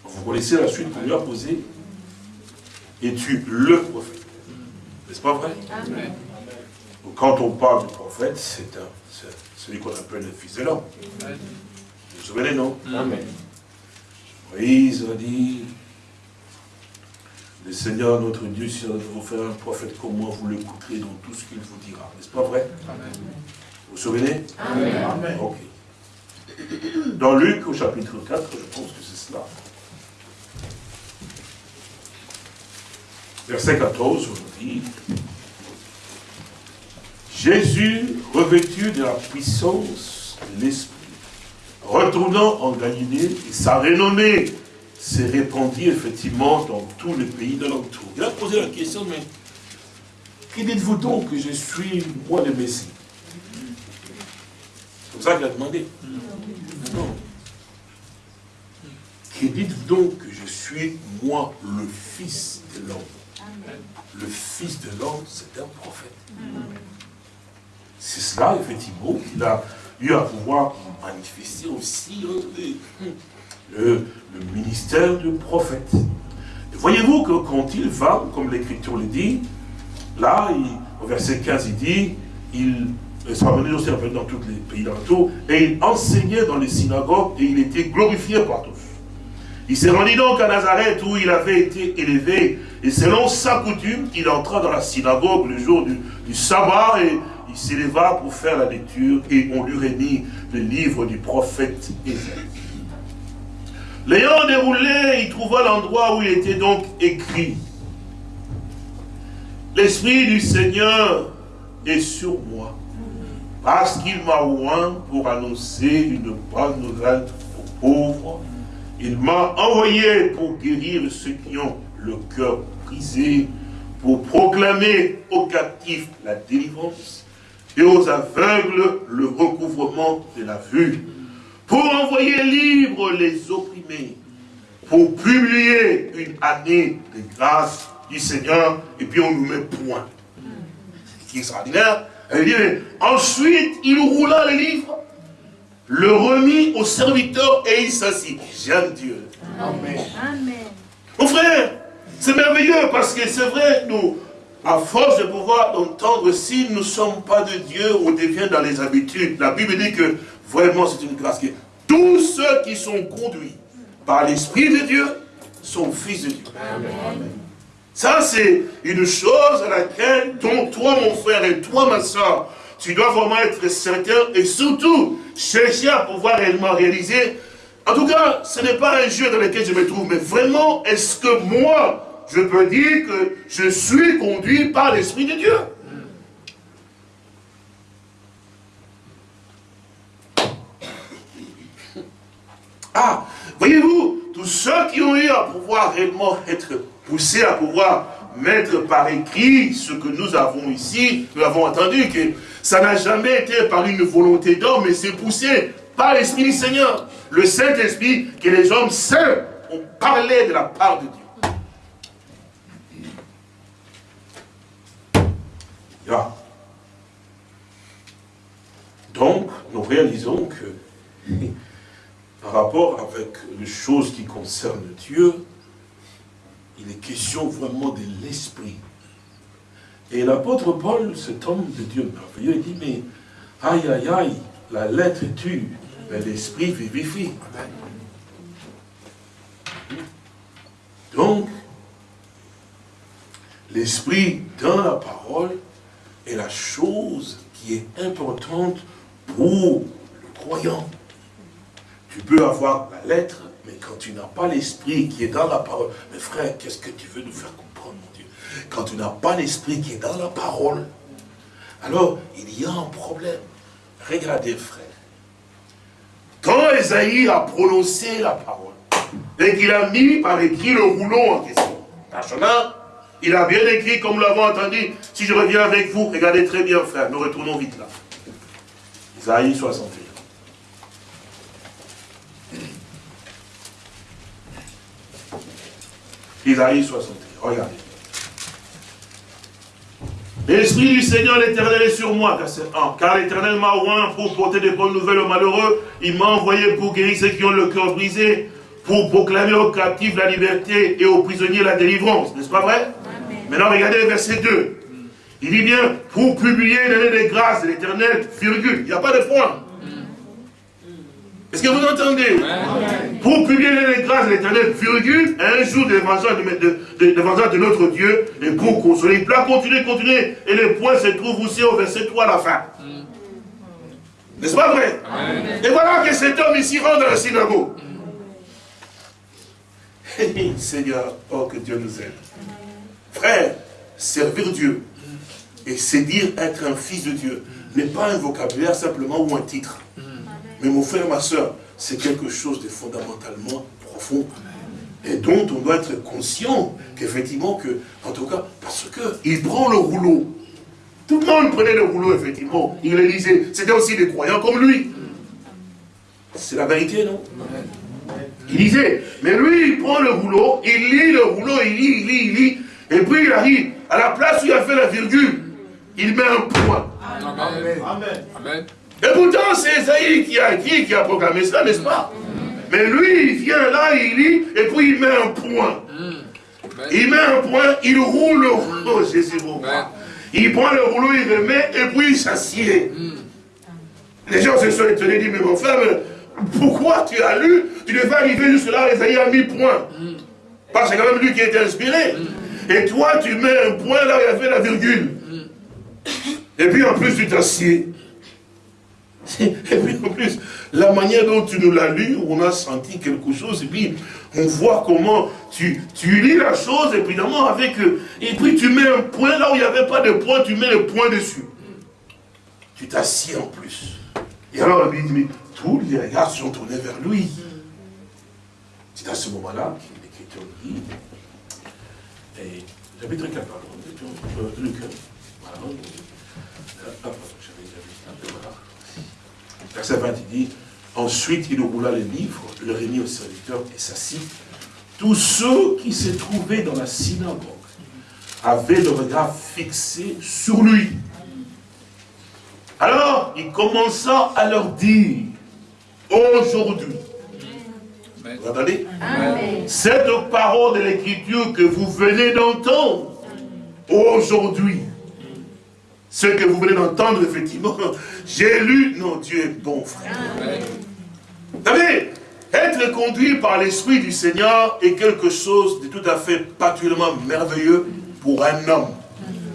Vous connaissez la suite qu'on lui a posée? Es-tu le prophète. N'est-ce pas vrai? Amen. Quand on parle du prophète, c'est celui qu'on appelle le fils de l'homme. Vous vous souvenez, non? Amen. Moïse a dit, le Seigneur, notre Dieu, si vous faire un prophète comme moi, vous l'écouterez dans tout ce qu'il vous dira. N'est-ce pas vrai? Amen. Vous vous souvenez? Amen. Ok. Dans Luc, au chapitre 4, je pense que c'est cela. Verset 14, on dit, Jésus, revêtu de la puissance de l'Esprit, retournant en Galilée, et sa renommée s'est répandue effectivement dans tous les pays de l'entour. Il a posé la question, mais qui dites-vous donc que je suis, moi, le Messie? C'est comme ça qu'il a demandé. Non. Qui dites-vous donc que je suis, moi, le Fils de l'homme? Le Fils de l'homme, c'est un prophète. C'est cela, effectivement, qu'il a eu à pouvoir manifester aussi hein, le, ministère du prophète. Voyez-vous que quand il va, comme l'Écriture le dit, là, au verset 15, il dit, il venait aussi dans tous les pays d'Alentour, et il enseignait dans les synagogues et il était glorifié par tous. Il s'est rendu donc à Nazareth où il avait été élevé, et selon sa coutume, il entra dans la synagogue le jour du, du sabbat et il s'éleva pour faire la lecture et on lui remit le livre du prophète Ésaïe. L'ayant déroulé, il trouva l'endroit où il était donc écrit. L'Esprit du Seigneur est sur moi, parce qu'il m'a oint pour annoncer une bonne nouvelle aux pauvres. Il m'a envoyé pour guérir ceux qui ont le cœur brisé, pour proclamer aux captifs la délivrance et aux aveugles le recouvrement de la vue, pour envoyer libre les opprimés, pour publier une année de grâce du Seigneur, et puis on nous met point. C'est extraordinaire. Elle dit, ensuite, il roula le livre, le remit au serviteur et il s'assit. J'aime Dieu. Amen. Amen. Mon frère, c'est merveilleux parce que c'est vrai, nous, à force de pouvoir entendre, si nous ne sommes pas de Dieu, on devient dans les habitudes. La Bible dit que vraiment c'est une grâce. tous ceux qui sont conduits par l'Esprit de Dieu sont fils de Dieu. Ça, c'est une chose à laquelle toi, mon frère, et toi, ma soeur, tu dois vraiment être certain et surtout chercher à pouvoir réellement réaliser. En tout cas, ce n'est pas un jeu dans lequel je me trouve, mais vraiment, est-ce que moi, je peux dire que je suis conduit par l'Esprit de Dieu. Ah, voyez-vous, tous ceux qui ont eu à pouvoir réellement être poussés à pouvoir mettre par écrit ce que nous avons ici, nous avons entendu que ça n'a jamais été par une volonté d'homme, mais c'est poussé par l'Esprit du Seigneur. Le Saint-Esprit que les hommes seuls ont parlé de la part de Dieu. Donc, nous réalisons que [LAUGHS] par rapport avec les choses qui concernent Dieu, il est question vraiment de l'esprit. Et l'apôtre Paul, cet homme de Dieu merveilleux, il dit, mais aïe aïe aïe, la lettre tue, mais l'esprit vivifie. Donc, l'esprit dans la parole est la chose qui est importante pour le croyant. Tu peux avoir la lettre, mais quand tu n'as pas l'esprit qui est dans la parole, mais frère, qu'est-ce que tu veux nous faire comprendre, mon Dieu? Quand tu n'as pas l'esprit qui est dans la parole, alors il y a un problème. Regardez, frère. Quand Esaïe a prononcé la parole, et qu'il a mis par écrit le rouleau en question, il a bien écrit, comme nous l'avons entendu, si je reviens avec vous, regardez très bien, frère, nous retournons vite là. Isaïe 61. Isaïe 61, regardez. L'Esprit du Seigneur l'Éternel est sur moi, car l'Éternel m'a oint pour porter des bonnes nouvelles aux malheureux. Il m'a envoyé pour guérir ceux qui ont le cœur brisé, pour proclamer aux captifs la liberté et aux prisonniers la délivrance. N'est-ce pas vrai? Maintenant, regardez le verset 2. Il dit bien, pour publier l'année des grâces de l'éternel, virgule. Il n'y a pas de point. Est-ce que vous entendez? Pour publier les grâces de l'éternel, virgule, un jour de de, de, de, notre Dieu, et pour consoler. Il peut continuer, continuer. Et le point se trouve aussi au verset 3 à la fin. N'est-ce pas vrai? Et voilà que cet homme ici rentre dans la synagogue. [LAUGHS] Seigneur, oh que Dieu nous aide. Frère, servir Dieu et c'est dire être un fils de Dieu n'est pas un vocabulaire simplement ou un titre. Mais mon frère, ma soeur, c'est quelque chose de fondamentalement profond et dont on doit être conscient qu'effectivement, que, en tout cas, parce qu'il prend le rouleau. Tout le monde prenait le rouleau, effectivement. Il le lisait. C'était aussi des croyants comme lui. C'est la vérité, non? Il lisait. Mais lui, il prend le rouleau, il lit le rouleau, il lit, il lit, il lit. Et puis il arrive, à la place où il a fait la virgule, il met un point. Amen. Et pourtant, c'est Esaïe qui a dit, qui a proclamé ça, n'est-ce pas? Mais lui, il vient là, il lit, et puis il met un point. Il met un point, il roule le rouleau, Jésus Il prend le rouleau, il le met, et puis il s'assied. Les gens se sont étonnés, disent, mais mon frère, pourquoi tu as lu? Tu devais arriver jusque là, Esaïe a mis point. Parce que c'est quand même lui qui était inspiré. Et toi, tu mets un point là où il y avait la virgule. Et puis en plus, tu t'assieds. Et puis en plus, la manière dont tu nous l'as lu, on a senti quelque chose, et puis on voit comment tu, tu lis la chose, évidemment, avec... Et puis tu mets un point là où il n'y avait pas de point, tu mets le point dessus. Tu t'assieds en plus. Et alors, il dit, tous les regards sont tournés vers lui. C'est à ce moment-là qu'il l'Écriture dit, et j'avais très capable, Luc, voilà, Verset 20, il dit, ensuite il roula les livres, le remit au serviteur et s'assit. Tous ceux qui se trouvaient dans la synagogue avaient le regard fixé sur lui. Alors, il commença à leur dire, aujourd'hui, vous entendez? Cette parole de l'écriture que vous venez d'entendre, aujourd'hui, ce que vous venez d'entendre, effectivement, [LAUGHS] j'ai lu, non, Dieu est bon, frère. Vous savez, être conduit par l'Esprit du Seigneur est quelque chose de tout à fait particulièrement merveilleux pour un homme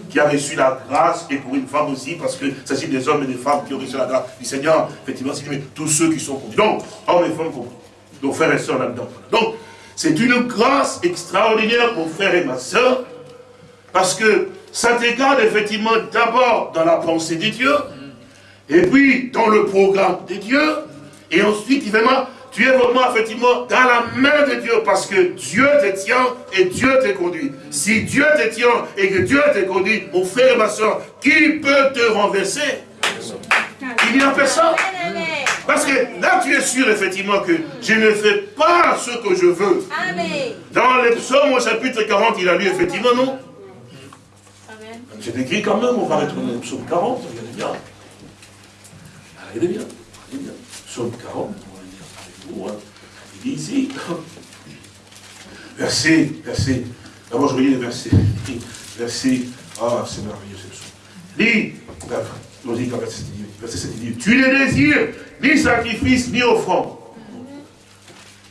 qui a reçu la grâce et pour une femme aussi, parce que s'agit des hommes et des femmes qui ont reçu la grâce du Seigneur, effectivement, c'est tous ceux qui sont conduits. Donc, hommes et femmes compris. Et là-dedans. Donc, c'est une grâce extraordinaire, mon frère et ma sœur, parce que ça te garde effectivement d'abord dans la pensée de Dieu, et puis dans le programme de Dieu, et ensuite, vraiment, tu es vraiment effectivement dans la main de Dieu, parce que Dieu te tient et Dieu te conduit. Si Dieu te tient et que Dieu te conduit, mon frère et ma soeur, qui peut te renverser? Il n'y a personne. Parce que là, tu es sûr, effectivement, que je ne fais pas ce que je veux. Dans les psaumes au chapitre 40, il a lu, effectivement, non? C'est écrit quand même, on va retourner au psaume 40, regardez bien. Regardez bien, regardez bien. Psaume 40, on va lire avec vous. Hein. Il dit ici, verset, verset, d'abord je relis les versets. Verset, ah c'est merveilleux ce psaume. Dit, verset 7, il dit, tu ne désires ni sacrifice ni offrande.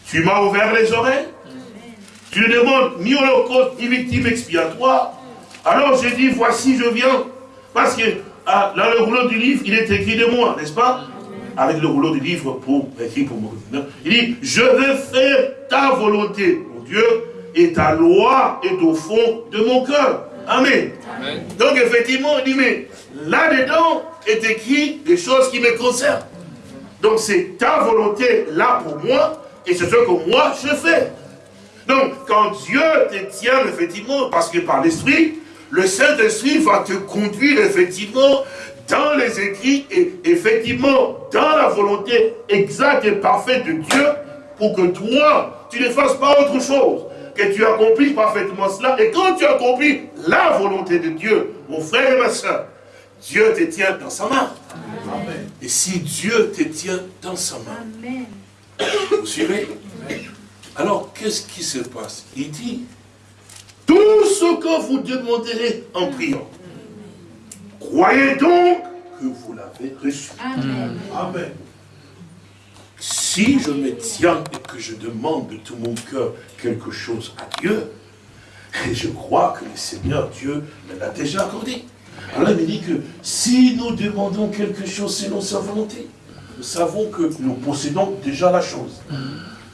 Tu m'as ouvert les oreilles. Tu ne demandes ni holocauste ni victime expiatoire. Alors j'ai dit, voici, je viens. Parce que ah, dans le rouleau du livre, il est écrit de moi, n'est-ce pas? Avec le rouleau du livre pour, écrit pour moi. Il dit, je veux faire ta volonté, mon Dieu, et ta loi est au fond de mon cœur. Amen. Donc effectivement, il dit, mais là-dedans est écrit des choses qui me concernent. Donc c'est ta volonté là pour moi, et c'est ce que moi je fais. Donc quand Dieu te tient effectivement, parce que par l'Esprit, le Saint-Esprit va te conduire effectivement dans les écrits et effectivement dans la volonté exacte et parfaite de Dieu pour que toi, tu ne fasses pas autre chose, que tu accomplisses parfaitement cela. Et quand tu accomplis la volonté de Dieu, mon frère et ma soeur, Dieu te tient dans sa main. Et si Dieu te tient dans sa main, vous suivez? Alors, qu'est-ce qui se passe? Il dit, tout ce que vous demanderez en priant, croyez donc que vous l'avez reçu. Amen. Si je me tiens et que je demande de tout mon cœur quelque chose à Dieu, et je crois que le Seigneur Dieu me l'a déjà accordé. Alors il me dit que si nous demandons quelque chose selon sa volonté, nous savons que nous possédons déjà la chose.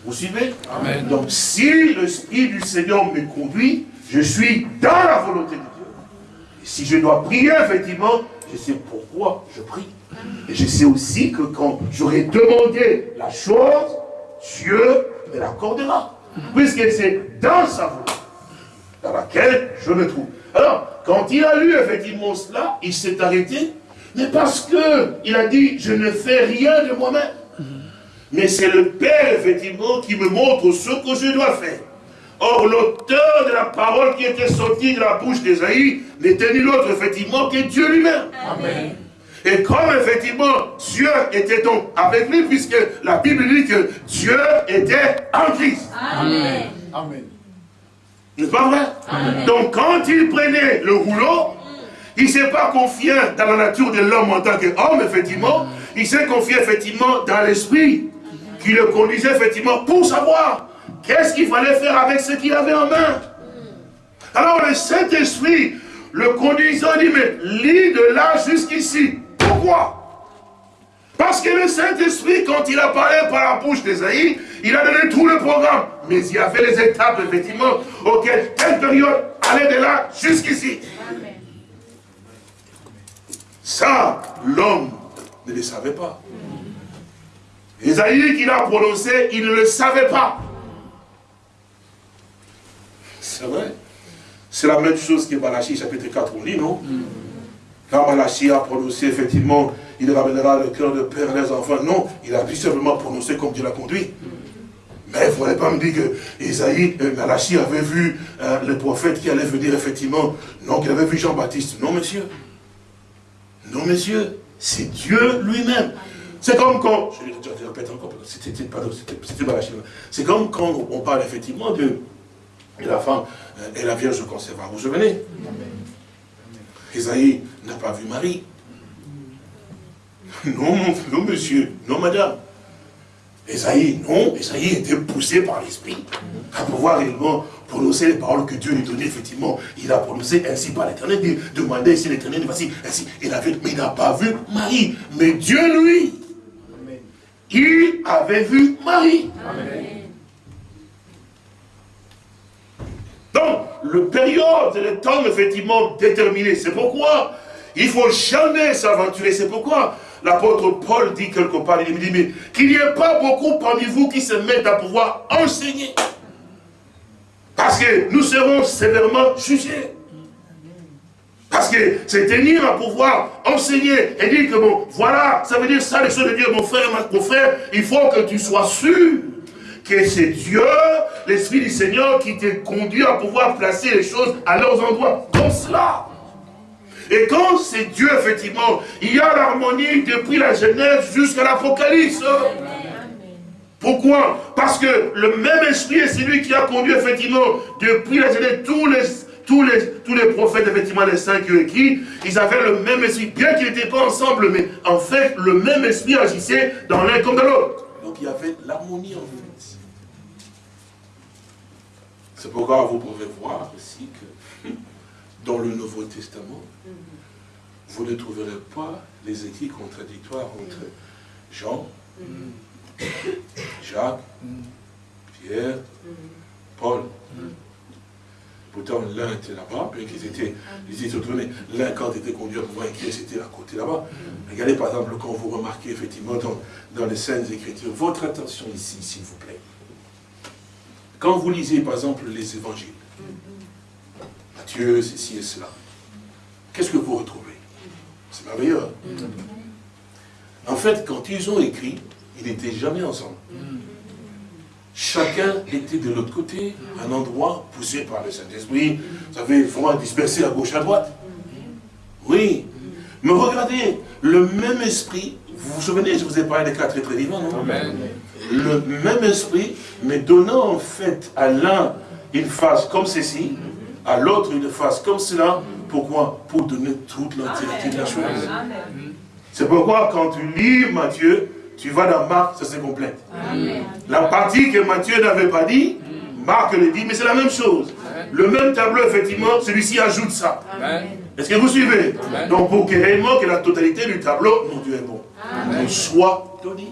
Vous suivez? Amen. Donc si l'Esprit du Seigneur me conduit, je suis dans la volonté de Dieu. Et si je dois prier, effectivement, je sais pourquoi je prie. Et je sais aussi que quand j'aurai demandé la chose, Dieu me l'accordera. Puisque c'est dans sa volonté dans laquelle je me trouve. Alors, quand il a lu effectivement cela, il s'est arrêté, mais parce que il a dit, je ne fais rien de moi-même. Mais c'est le Père, effectivement, qui me montre ce que je dois faire. Or, l'auteur de la parole qui était sortie de la bouche d'Esaïe n'était nul autre, effectivement, que Dieu lui-même. Amen. Et comme, effectivement, Dieu était donc avec lui, puisque la Bible dit que Dieu était en Christ. Amen. Amen. N'est-ce pas vrai? Donc, quand il prenait le rouleau, il ne s'est pas confié dans la nature de l'homme en tant qu'homme, effectivement. Il s'est confié, effectivement, dans l'esprit qui le conduisait, effectivement, pour savoir Qu'est-ce qu'il fallait faire avec ce qu'il avait en main Alors le Saint-Esprit le conduisant dit, mais lis de là jusqu'ici. Pourquoi parce que le Saint-Esprit, quand il a parlé par la bouche d'Esaïe, il a donné tout le programme. Mais il y avait les étapes, effectivement, auxquelles telle période allait de là jusqu'ici. Ça, l'homme ne le savait pas. Esaïe qu'il a prononcé, il ne le savait pas. C'est vrai. C'est la même chose que Malachi chapitre 4, on lit, non? Quand Malachi a prononcé, effectivement, il ramènera le cœur de père les enfants. Non, il a tout simplement prononcé comme Dieu l'a conduit. Mais il ne pas me dire que Isaïe, euh, Malachi avait vu euh, le prophète qui allait venir, effectivement. Non, qu'il avait vu Jean-Baptiste. Non, monsieur. Non, monsieur. C'est Dieu lui-même. C'est comme quand, je, répète encore, c'était Malachi. C'est comme quand on parle effectivement de la femme et la Vierge conserva. Vous vous souvenez? Isaïe n'a pas vu Marie. [LAUGHS] Non, non, monsieur, non, madame. Esaïe, non, Esaïe était poussé par l'Esprit à pouvoir réellement prononcer les paroles que Dieu lui donnait, effectivement. Il a prononcé ainsi par l'éternel, il demandait ici l'éternel, voici, ainsi. Il avait, mais il n'a pas vu Marie. Mais Dieu, lui, il avait vu Marie. Amen. Donc, le période, le temps effectivement déterminé. C'est pourquoi il faut jamais s'aventurer. C'est pourquoi l'apôtre Paul dit quelque part, il dit, mais qu'il n'y ait pas beaucoup parmi vous qui se mettent à pouvoir enseigner. Parce que nous serons sévèrement jugés. Parce que c'est tenir à pouvoir enseigner et dire que bon, voilà, ça veut dire ça, les choses de Dieu, mon frère, mon frère, il faut que tu sois sûr que c'est Dieu, l'Esprit du Seigneur, qui te conduit à pouvoir placer les choses à leurs endroits. Dans cela. Et quand c'est Dieu, effectivement, il y a l'harmonie depuis la Genèse jusqu'à l'Apocalypse. Pourquoi? Parce que le même esprit est celui qui a conduit, effectivement, depuis la Genèse, tous les, tous les, tous les prophètes, effectivement, les saints qui ont écrit, ils avaient le même esprit, bien qu'ils n'étaient pas ensemble, mais en fait, le même esprit agissait dans l'un comme dans l'autre. Donc il y avait l'harmonie en fait. C'est pourquoi vous pouvez voir aussi que [LAUGHS] dans le Nouveau Testament, vous ne trouverez pas les écrits contradictoires entre Jean, Jacques, Pierre, Paul. Pourtant, l'un était là-bas, bien qu'ils étaient, ils étaient mais l'un, quand il était conduit à pouvoir écrire, c'était à côté là-bas. Regardez, par exemple, quand vous remarquez, effectivement, dans, dans les scènes Écritures, votre attention ici, s'il vous plaît. Quand vous lisez, par exemple, les évangiles, Matthieu, ceci et cela, qu'est-ce que vous retrouvez? C'est merveilleux. Hein? En fait, quand ils ont écrit, ils n'étaient jamais ensemble. Chacun était de l'autre côté, un endroit poussé par le Saint-Esprit. Vous savez, vraiment dispersé à gauche, à droite. Oui. Mais regardez, le même esprit, vous vous souvenez, je vous ai parlé des quatre êtres vivants, non? Le même esprit, mais donnant en fait à l'un une face comme ceci, à l'autre une face comme cela. Pourquoi? Pour donner toute l'entièreté de la chose. C'est pourquoi quand tu lis Matthieu, tu vas dans Marc, ça se complète. La partie que Matthieu n'avait pas dit, Marc le dit, mais c'est la même chose. Le même tableau, effectivement, celui-ci ajoute ça. Est-ce que vous suivez? Donc pour que réellement que la totalité du tableau, mon Dieu est bon, soit donné.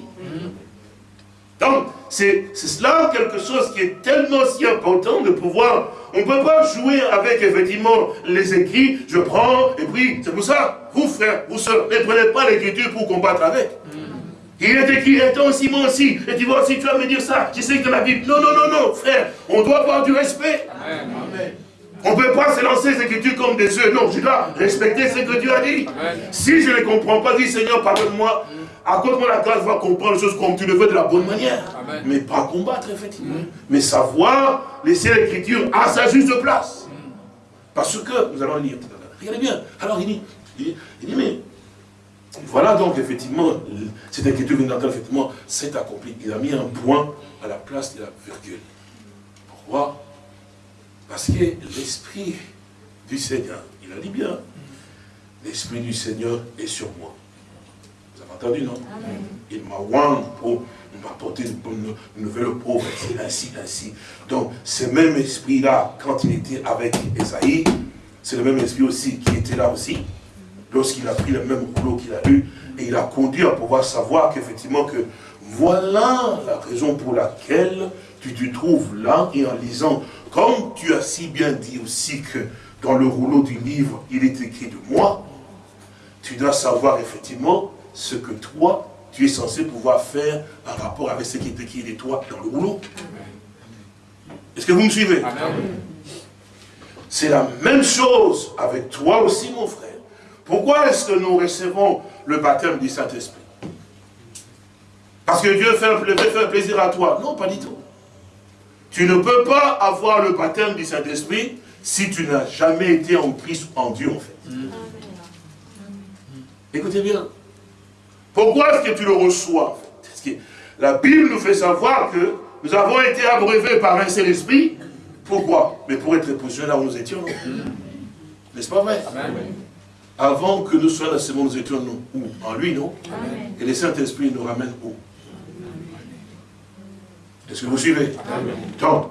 Donc, c'est cela quelque chose qui est tellement si important de pouvoir... On ne peut pas jouer avec, effectivement, les écrits, je prends, et puis, c'est pour ça, vous frères, vous sœurs, ne prenez pas l'écriture pour combattre avec. Il est écrit, toi aussi, moi aussi. Et tu vois, si tu vas me dire ça, je sais que la Bible. Non, non, non, non, frère. On doit avoir du respect. On ne peut pas se lancer les écritures comme des œufs. Non, je dois respecter ce que Dieu a dit. Si je ne comprends pas, dis Seigneur, pardonne-moi. Accorde-moi la grâce voir comprendre les choses comme tu le veux de la bonne manière. Mais pas combattre, effectivement. Mais savoir laisser l'écriture à sa juste place. Parce que, nous allons lire à. Regardez bien. Alors, il dit, il dit mais voilà donc effectivement, cette écriture effectivement, s'est accomplie. Il a mis un point à la place de la virgule. Pourquoi? Parce que l'Esprit du Seigneur, il a dit bien, l'Esprit du Seigneur est sur moi. Entendu, non? Il m'a oint pour m'apporter une, nouvelle pauvre, ainsi, ainsi. Donc, ce même esprit-là, quand il était avec Esaïe, c'est le même esprit aussi qui était là aussi lorsqu'il a pris le même rouleau qu'il a eu, et il a conduit à pouvoir savoir qu'effectivement que voilà la raison pour laquelle tu te trouves là, et en lisant, comme tu as si bien dit aussi que dans le rouleau du livre, il est écrit de moi, tu dois savoir effectivement ce que toi, tu es censé pouvoir faire en rapport avec ce qui est écrit de toi dans le rouleau. Est-ce que vous me suivez? C'est la même chose avec toi aussi, mon frère. Pourquoi est-ce que nous recevons le baptême du Saint-Esprit? Parce que Dieu fait, faire plaisir à toi Non, pas du tout. Tu ne peux pas avoir le baptême du Saint-Esprit si tu n'as jamais été en Christ, en Dieu, en fait. Écoutez bien. Pourquoi est-ce que tu le reçois? Parce que la Bible nous fait savoir que nous avons été abreuvés par un seul esprit. Pourquoi? Mais pour être positionnés là où nous étions. N'est-ce pas vrai? Avant que nous soyons dans ce monde, nous étions où? En lui, non? Et le Saint-Esprit nous ramène où? Est-ce que vous suivez? Donc,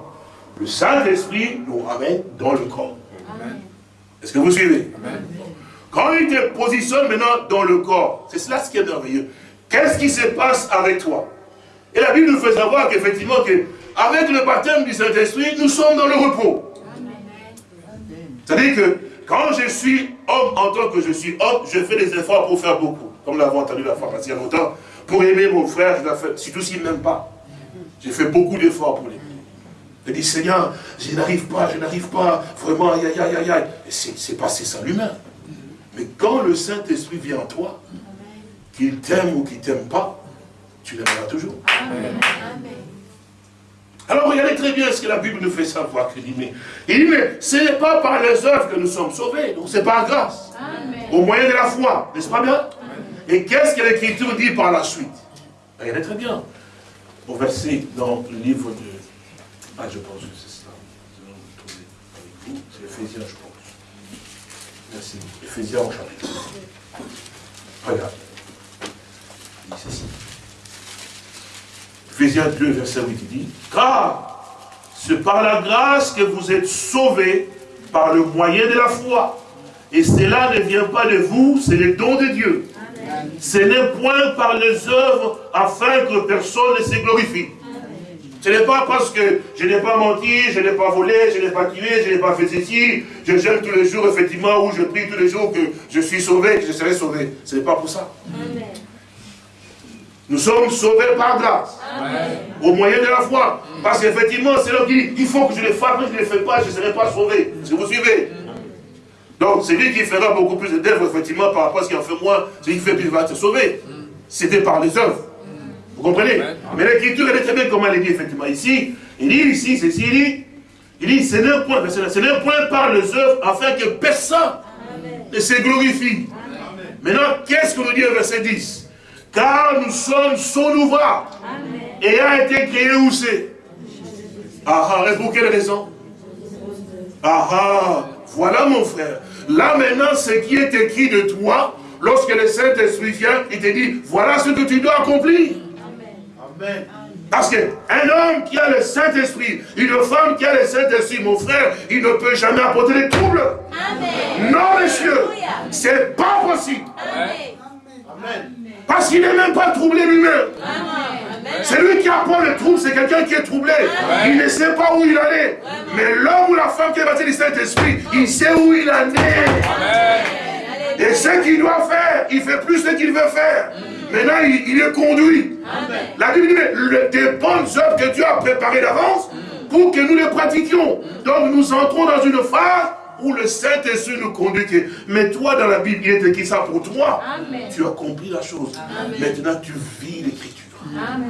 le Saint-Esprit nous ramène dans le corps. Est-ce que vous suivez? Quand il te positionne maintenant dans le corps, c'est cela ce qui est merveilleux. Qu'est-ce qui se passe avec toi? Et la Bible nous fait savoir qu'effectivement, que avec le baptême du Saint-Esprit, nous sommes dans le repos. C'est-à-dire que quand je suis homme, en tant que je suis homme, je fais des efforts pour faire beaucoup. Comme nous l'avons entendu la fois passée il y a longtemps. Pour aimer mon frère, je dois faire, surtout s'il ne m'aime pas. J'ai fait beaucoup d'efforts pour l'aimer. Je dis, Seigneur, je n'arrive pas, je n'arrive pas, vraiment, aïe, aïe, aïe, aïe. C'est passé ça l'humain. Mais quand le Saint-Esprit vient en toi, qu'il t'aime ou qu'il ne t'aime pas, tu l'aimeras toujours. Alors regardez très bien ce que la Bible nous fait savoir. Il dit, mais, il dit, mais ce n'est pas par les œuvres que nous sommes sauvés, donc c'est par grâce. Au moyen de la foi, n'est-ce pas bien? Et qu'est-ce que l'Écriture dit par la suite? Regardez très bien. Au verset dans le livre de... Ah, je pense que c'est ça. C'est Ephésiens, je pense. Merci. Ephésiens au chapitre. Regarde. Il dit ceci. Ephésiens 2, verset 8, il dit, car c'est par la grâce que vous êtes sauvés par le moyen de la foi. Et cela ne vient pas de vous, c'est le don de Dieu. Ce n'est point par les œuvres afin que personne ne se glorifie. Ce n'est pas parce que je n'ai pas menti, je n'ai pas volé, je n'ai pas tué, je n'ai pas fait ceci, je gêne tous les jours, effectivement, ou je prie tous les jours que je suis sauvé, que je serai sauvé. Ce n'est pas pour ça. Nous sommes sauvés par grâce. Au moyen de la foi. Parce qu'effectivement, c'est là qui dit, il faut que je le fasse, mais je ne le fais pas, je ne serai pas sauvé. Si vous suivez? Donc, c'est lui qui fera beaucoup plus d'œuvres, effectivement, par rapport à ce qu'il en fait moins, c'est qui fait plus, il va être sauvé. C'était par les œuvres. Vous comprenez Mais l'écriture, elle est très bien comment elle est dit, effectivement. Ici, il dit, ici, c'est ici, il dit, il dit, c'est un point, c'est un point par les œuvres, afin que personne ne se glorifie. Maintenant, qu'est-ce que nous dit au verset 10 Car nous sommes son ouvrage, et a été créé où c'est? Ah ah, et pour quelle raison? Ah ah, voilà mon frère. Là maintenant, ce qui est écrit de toi, lorsque le Saint-Esprit vient, il te dit, voilà ce que tu dois accomplir. Amen. Parce qu'un homme qui a le Saint-Esprit, une femme qui a le Saint-Esprit, mon frère, il ne peut jamais apporter des troubles. Amen. Non, monsieur, c'est pas possible. Amen. Parce qu'il n'est même pas troublé lui-même. C'est lui qui apprend le trouble, c'est quelqu'un qui est troublé. Il ne sait pas où il en est. Mais l'homme ou la femme qui est baptisé du Saint-Esprit, il sait où il en est. Et ce qu'il doit faire, il fait plus ce qu'il veut faire. Maintenant, il, est conduit. La Bible dit, mais des bonnes œuvres que Dieu a préparées d'avance pour que nous les pratiquions. Donc nous entrons dans une phase où le Saint-Esprit nous conduit. Mais toi, dans la Bible, il est écrit ça pour toi. Tu as compris la chose. Maintenant, tu vis l'écriture. Amen.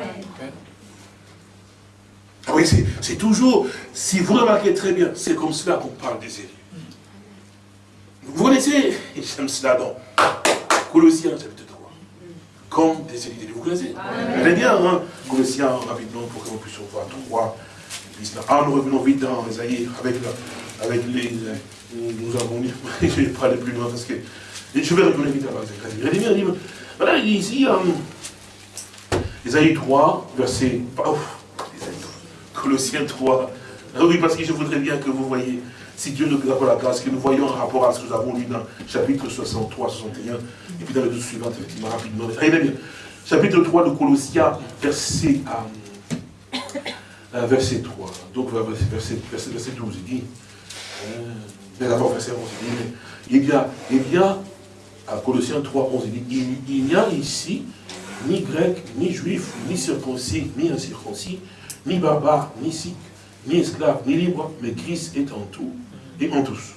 Ah oui, c'est toujours, si vous remarquez très bien, c'est comme cela qu'on parle des élus. Vous connaissez, [LAUGHS] j'aime cela dans Colossiens chapitre 3, comme des élus. Vous connaissez Très bien, hein Colossiens, rapidement, pour que nous puissions voir 3. Ah, nous revenons vite dans Esaïe avec, avec les... Nous avons mis, [LAUGHS] je ne vais pas aller plus loin parce que... Je vais revenir vite à Esaïe. Voilà, il dit ici... Euh, Isaïe 3, verset... Colossiens 3. Ah oui, parce que je voudrais bien que vous voyez, si Dieu nous accorde la grâce, que nous voyons en rapport à ce que nous avons lu dans chapitre 63, 61, et puis dans le deux suivant, effectivement, rapidement. Regardez bien. Chapitre 3 de Colossiens, verset, euh, euh, verset 3. Donc, verset 12, il dit, euh, d'abord verset 11, il dit, il y a, il y a, à Colossiens 3, 11, il dit, il n'y a ici ni grec, ni juif, ni circoncis, ni incirconcis, ni barbare, ni sikh, ni esclave, ni libre, mais Christ est en tout et en tous.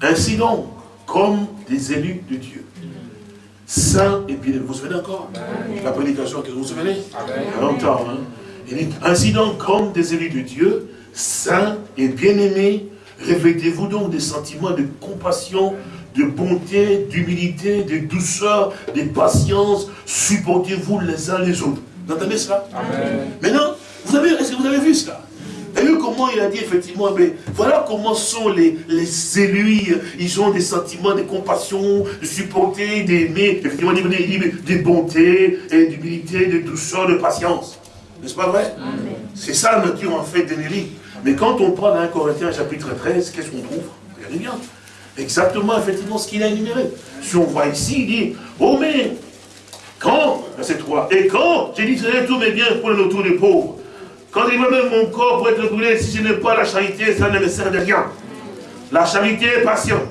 Ainsi donc, comme des élus de Dieu, saints et bien Vous vous souvenez encore? La prédication que vous vous souvenez? Il y a longtemps. Hein? ainsi donc, comme des élus de Dieu, saints et bien-aimés, revêtez-vous donc des sentiments de compassion, de bonté, d'humilité, de douceur, de patience. Supportez-vous les uns les autres. Vous entendez cela? Maintenant, vous avez, est-ce que vous avez vu cela? Comment il a dit effectivement, mais voilà comment sont les, les élus, ils ont des sentiments de compassion, de supporter, d'aimer, effectivement, de bonté, d'humilité, de douceur, de patience. N'est-ce pas vrai? C'est ça la nature en fait d'énergie. Mais quand on prend dans 1 Corinthiens chapitre 13, qu'est-ce qu'on trouve? Regardez bien exactement, effectivement, ce qu'il a énuméré. Si on voit ici, il dit, oh mais, quand, verset 3, et quand j'éditerai tous mes biens pour le retour des pauvres, quand il va même mon corps pour être brûlé, si je n'ai pas la charité, ça ne me sert de rien. La charité est patiente,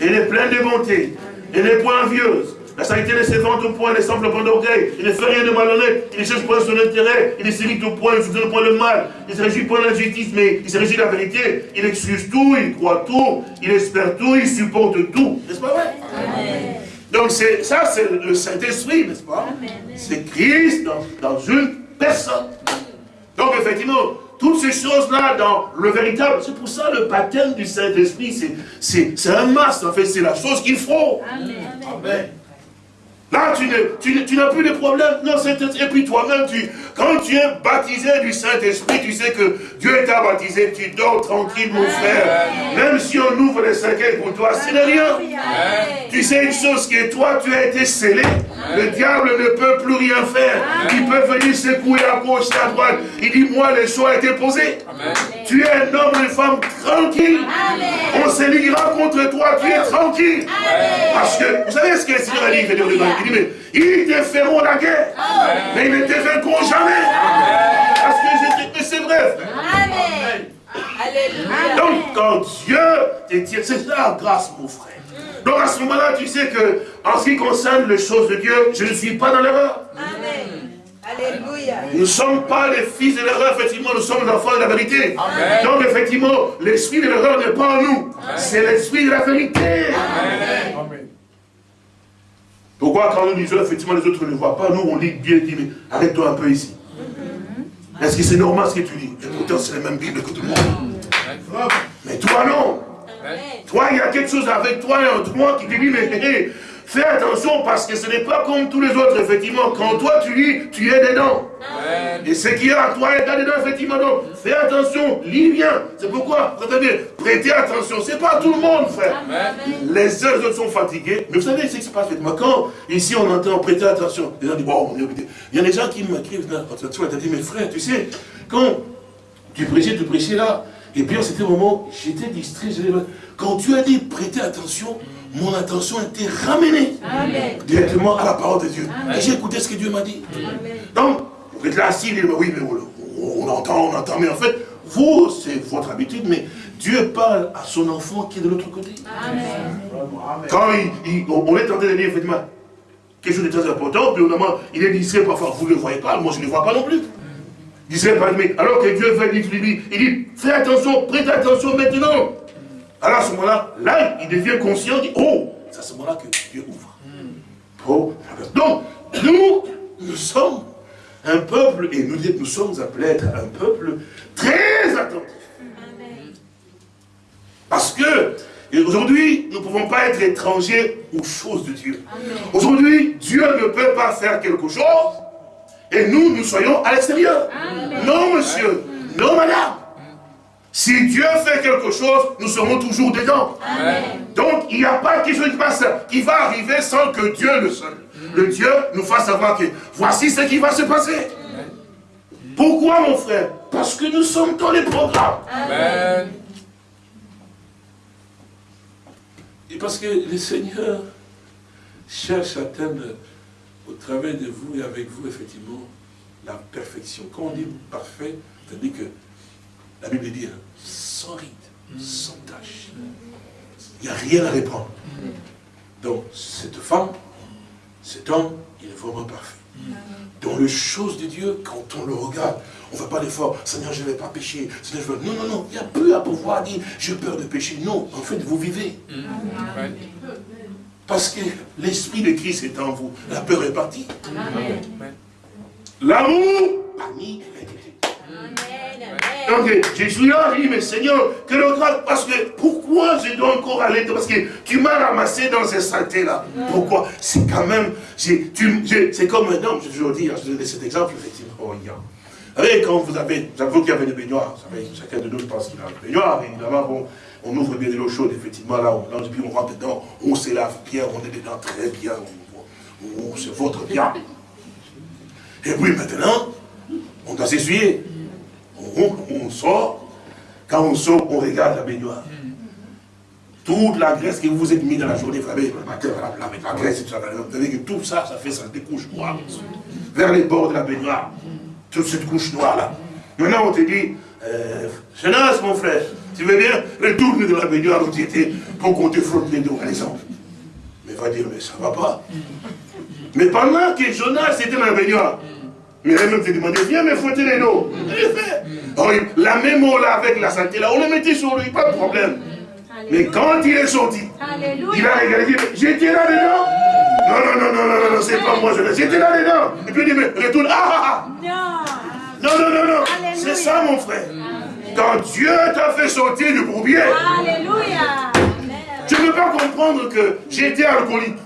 elle est pleine de bonté, elle n'est point envieuse, la charité ne se vante au point, ne semble point d'orgueil. Il ne fait rien de malhonnête. Il ne cherche point son intérêt. Il ne s'irrite au point, il ne soutient point le mal. Il ne se réjouit point de l'injustice, mais il se réjouit de la vérité. Il excuse tout, il croit tout, il espère tout, il supporte tout. N'est-ce pas vrai? Donc ça, c'est le Saint-Esprit, n'est-ce pas? C'est Christ dans, dans une personne. Donc effectivement, toutes ces choses-là dans le véritable. C'est pour ça le baptême du Saint-Esprit, c'est un masque, en fait, c'est la chose qu'il faut. Amen. Là, tu n'as plus de problème. Non, et puis toi-même, tu, quand tu es baptisé du Saint-Esprit, tu sais que Dieu t'a baptisé, tu dors tranquille, mon frère. Même si on ouvre les cinquièmes pour toi, ce n'est rien. Tu sais une chose qui est toi, tu as été scellé. Le diable ne peut plus rien faire. Il peut venir secouer à gauche et à droite. Il dit, moi, les choix été posés. Tu es un homme et une femme tranquille. On se liguera contre toi, tu es tranquille. Parce que, vous savez ce que le Seigneur a dit, il dit, mais ils te feront la guerre. Mais ils ne te vaincront jamais. Parce que c'est vrai. Amen. Donc, quand Dieu te tire, c'est la grâce, mon frère. Donc, à ce moment-là, tu sais que, en ce qui concerne les choses de Dieu, je ne suis pas dans l'erreur. Amen. Alléluia. Nous ne sommes pas les fils de l'erreur, effectivement, nous sommes les enfants de la vérité. Donc, effectivement, l'esprit de l'erreur n'est pas en nous. C'est l'esprit de la vérité. Amen. Pourquoi quand nous disons, effectivement, les autres ne voient pas, nous on lit bien, dit, mais arrête-toi un peu ici. Est-ce que c'est normal ce que tu dis? Et pourtant, c'est la même Bible que tout le monde. Mais toi, non. Toi, il y a quelque chose avec toi et entre moi qui te dit, mais Fais attention parce que ce n'est pas comme tous les autres, effectivement. Quand toi tu lis, tu es dedans. Et ce qui est à toi est dedans, effectivement. Donc, fais attention, lis bien. C'est pourquoi, regardez, prêtez attention. C'est pas tout le monde, frère. Les uns, les autres sont fatigués. Mais vous savez ce qui se passe, effectivement. Quand ici on entend prêter attention, les gens disent, bon, il y a des gens qui m'écrivent, tu vas dit, mais frère, tu sais, quand tu prêchais, tu prêchais là, et puis en c'était moment, j'étais distrait. Quand tu as dit prêtez attention, mon attention était ramenée directement à la parole de Dieu. Et j'ai écouté ce que Dieu m'a dit. Donc, vous êtes là assis, oui, mais on entend, on entend, mais en fait, vous, c'est votre habitude, mais Dieu parle à son enfant qui est de l'autre côté. Quand on est en train de dire, effectivement, quelque chose de très important, puis moment, il est distrait parfois, vous ne le voyez pas, moi je ne le vois pas non plus. Il serait pas mais alors que Dieu veut dire, il dit, fais attention, prête attention maintenant. Alors à ce moment-là, là, il devient conscient, il dit, oh, c'est à ce moment-là que Dieu ouvre. Oh. Donc, nous, nous sommes un peuple, et nous, nous sommes appelés à être un peuple très attentif. Parce que, aujourd'hui, nous ne pouvons pas être étrangers aux choses de Dieu. Aujourd'hui, Dieu ne peut pas faire quelque chose, et nous, nous soyons à l'extérieur. Non, monsieur. Non, madame. Si Dieu fait quelque chose, nous serons toujours dedans. Donc, il n'y a pas quelque chose qui, passe, qui va arriver sans que Dieu le seul. Le Dieu nous fasse savoir que voici ce qui va se passer. Pourquoi, mon frère? Parce que nous sommes dans les programmes. Amen. Et parce que le Seigneur cherche à atteindre au travers de vous et avec vous, effectivement, la perfection. Quand on dit parfait, c'est-à-dire que la Bible dit hein, sans ride, sans tâche. Il n'y a rien à reprendre. Donc, cette femme, cet homme, il est vraiment parfait. Dans les choses de Dieu, quand on le regarde, on ne fait pas l'effort, Seigneur, je ne vais pas pécher. Seigneur, je Non, non, non, il n'y a plus à pouvoir dire, j'ai peur de pécher. Non, en fait, vous vivez. Parce que l'Esprit de Christ est en vous. La peur est partie. L'amour parmi donc là, je dis, mais Seigneur, que le grâce, parce que pourquoi je dois encore aller Parce que tu m'as ramassé dans ces saletés-là. Pourquoi? C'est quand même, c'est comme un homme, je vous dis, je vous donne cet exemple, effectivement. Oh, Vous savez, quand vous avez, j'avoue qu'il y avait des baignoires, vous savez, chacun de nous pense qu'il a une baignoire, évidemment, bon, on ouvre bien de l'eau chaude, effectivement, là, on lance, puis on rentre dedans, on se lave bien, on est dedans très bien, on, se votre bien. Et puis maintenant, on doit s'essuyer on, sort, quand on sort, on regarde la baignoire. Toute la graisse que vous vous êtes mis dans la journée, vous savez, la, graisse, vous savez que tout ça, ça fait ça, des couches noires. Vers les bords de la baignoire. Toute cette couche noire-là. Maintenant, on te dit, euh, Jonas, mon frère, tu veux bien retourner dans la baignoire où tu étais pour qu'on te frotte les dos, par exemple. Mais va dire, mais ça va pas. Mais pendant que Jonas était dans la baignoire, mais même te demandé, viens me frotter les dos. Oh, la même eau là avec la santé là, on le mettait sur lui, pas de problème. Mais quand il est sorti, il a regardé, j'étais là dedans. Non, non, non, non, non, non, c'est pas moi, j'étais là dedans. Et puis il dit, mais retourne, ah, ah, ah. Non, non, non, non. C'est ça, mon frère. Quand Dieu t'a fait sortir du bourbier. Alléluia. Je ne peux pas comprendre que j'étais alcoolique.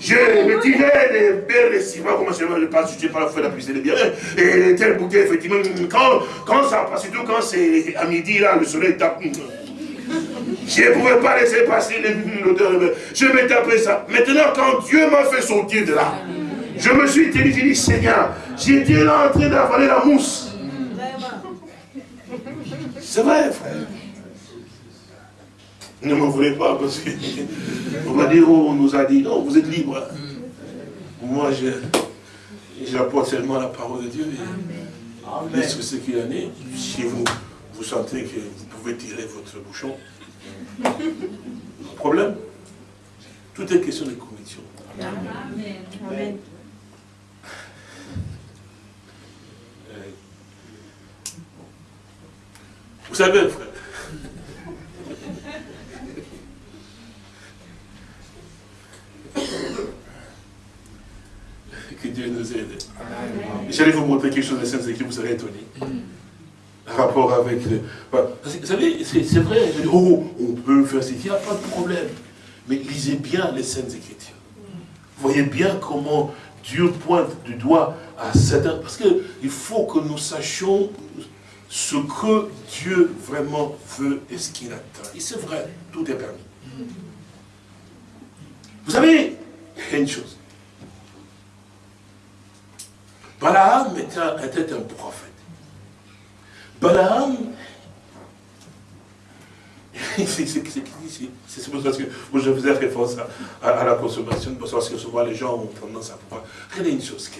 Je me tirais des belles des ciments, comment je ne pas, je pas la foi d'appuyer les biens. Et tel bouquet, effectivement, quand, quand ça passe, surtout quand c'est à midi, là, le soleil tape. Je ne pouvais pas laisser passer l'odeur. Je me tapais ça. Maintenant, quand Dieu m'a fait sortir de là, je me suis dit, dit Seigneur, j'étais là en train d'avaler la mousse. C'est vrai, frère. Ne m'en voulez pas parce qu'on va dire, oh, on nous a dit, non, vous êtes libre. Hein. Moi, j'apporte seulement la parole de Dieu. Et ce ce qu'il en est, si vous, vous sentez que vous pouvez tirer votre bouchon, [LAUGHS] problème. Tout est question de conviction. Amen. Vous savez, frère, que Dieu nous aide. J'allais vous montrer quelque chose de Saintes Écritures, vous serez étonné. Rapport avec le... Vous savez, c'est vrai, oh, on peut faire ce qu'il n'y a pas de problème. Mais lisez bien les Saintes Écritures. Voyez bien comment Dieu pointe du doigt à certains... Parce qu'il faut que nous sachions ce que Dieu vraiment veut et ce qu'il attend. Et c'est vrai, tout est permis. Vous savez, il y a une chose. Balaam était un prophète. Balaam, [LAUGHS] c'est ça que je faisais référence à, la consommation, parce que souvent les gens ont tendance à pouvoir. Regardez une chose,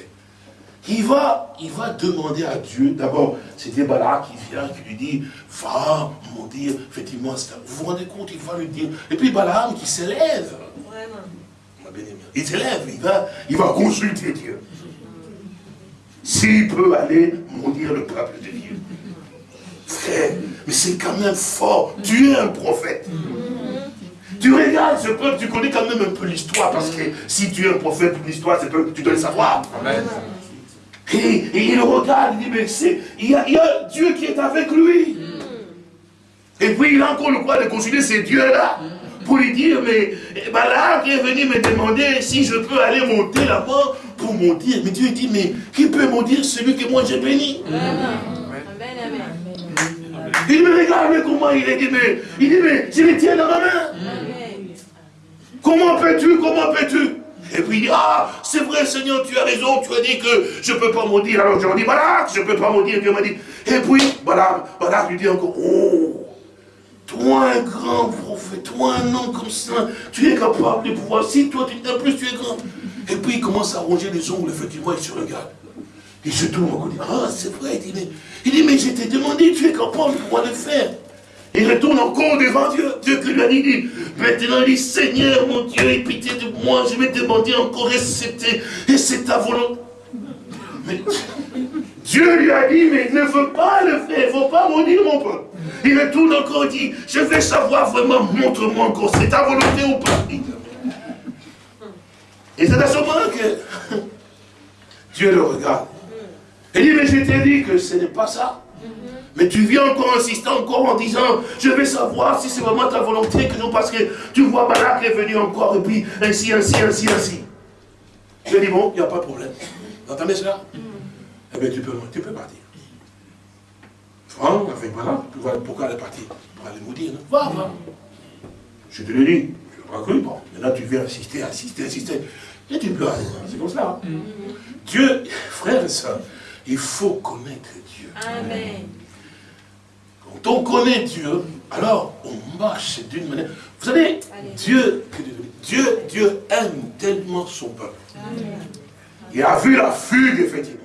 il va, il va demander à Dieu, d'abord, c'était Balaam qui vient, qui lui dit, va, mon Dieu, effectivement, vous vous rendez compte, il va lui dire, et puis Balaam qui s'élève. Il s'élève, il va, il va consulter Dieu. S'il peut aller maudire le peuple de Dieu. Frère, mais c'est quand même fort. Tu es un prophète. Tu regardes ce peuple, tu connais quand même un peu l'histoire, parce que si tu es un prophète, l'histoire, tu dois le savoir. Et, il regarde, il dit, mais c'est, il y, a, Dieu qui est avec lui. Et puis il a encore le droit de consulter ces dieux-là pour lui dire, mais là, qui est venu me demander si je peux aller monter là-bas pour monter. Mais Dieu dit, mais qui peut maudire celui que moi j'ai béni? Il me regarde, mais comment il est dit, mais il dit, mais je les tiens dans ma main. Comment peux-tu, comment peux-tu? Et puis il dit, ah, c'est vrai Seigneur, tu as raison, tu as dit que je ne peux pas maudire. Alors je dis, voilà, je ne peux pas maudire. Dieu m'a dit, et puis, voilà, voilà, lui dit encore, oh, toi, un grand prophète, toi, un homme comme ça, tu es capable de pouvoir. Si toi, tu en plus, tu es grand. Et puis, il commence à ronger les ongles, effectivement, il se regarde. Il se tourne, il dit, ah, c'est vrai. Il dit, il dit, mais je t'ai demandé, tu es capable de pouvoir le faire. Il retourne encore devant Dieu. Dieu qui lui a dit, maintenant il dit, Seigneur mon Dieu, aie pitié de moi, je vais demander encore et c'est ta volonté. Mais Dieu lui a dit, mais ne veut pas le faire, il ne faut pas maudire mon peuple. Il retourne encore et dit, je vais savoir vraiment, montre-moi encore, c'est ta volonté ou pas. Et c'est à ce moment que [LAUGHS] Dieu le regarde. Il dit, mais je t'ai dit que ce n'est pas ça. Mais tu viens encore insister encore en disant, je vais savoir si c'est vraiment ta volonté que nous, parce que tu vois Balak est venu encore, et puis ainsi, ainsi, ainsi, ainsi. Je dis, bon, il n'y a pas de problème. Vous entendez cela? Eh bien, tu peux, tu peux partir. Franck, avec Balak, pourquoi elle est partie Pour aller maudire, non? Va, va. Je te l'ai dit, tu n'as pas cru, bon, maintenant tu viens insister, insister, insister. Et tu peux aller, c'est comme cela. Hein. Dieu, frère et soeur, il faut connaître Dieu. Amen. Quand on connaît Dieu, alors on marche d'une manière. Vous savez, Dieu, Dieu, Dieu aime tellement son peuple. Il a vu la fugue, effectivement.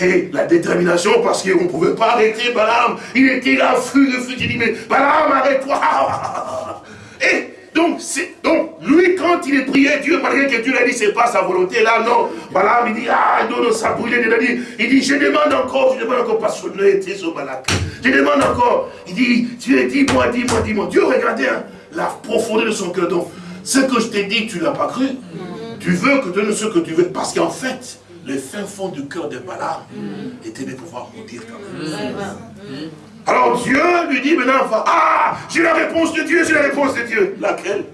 Et la détermination, parce qu'on ne pouvait pas arrêter Balaam. Il était là, fugue, fugue. Il dit, mais Balaam, arrête-toi. [LAUGHS] Et donc, donc, lui, quand il est prié Dieu, malgré que Dieu lui a dit, c'est pas sa volonté, là, non. Balaam, il dit, ah, non, non, ça brûlait. Il, dit, il dit, je demande encore, je demande encore, parce que ne était sur Balak. Je demande encore. Il dit, Dieu, dis-moi, dis-moi, dis-moi. Dieu, regardez hein, la profondeur de son cœur. Donc, ce que je t'ai dit, tu ne l'as pas cru. Tu veux que tu donnes ce que tu veux. Parce qu'en fait, le fin fond du cœur de Balaam était de pouvoir dire quand même. Alors Dieu lui dit maintenant, ah, j'ai la réponse de Dieu, j'ai la réponse de Dieu. Laquelle?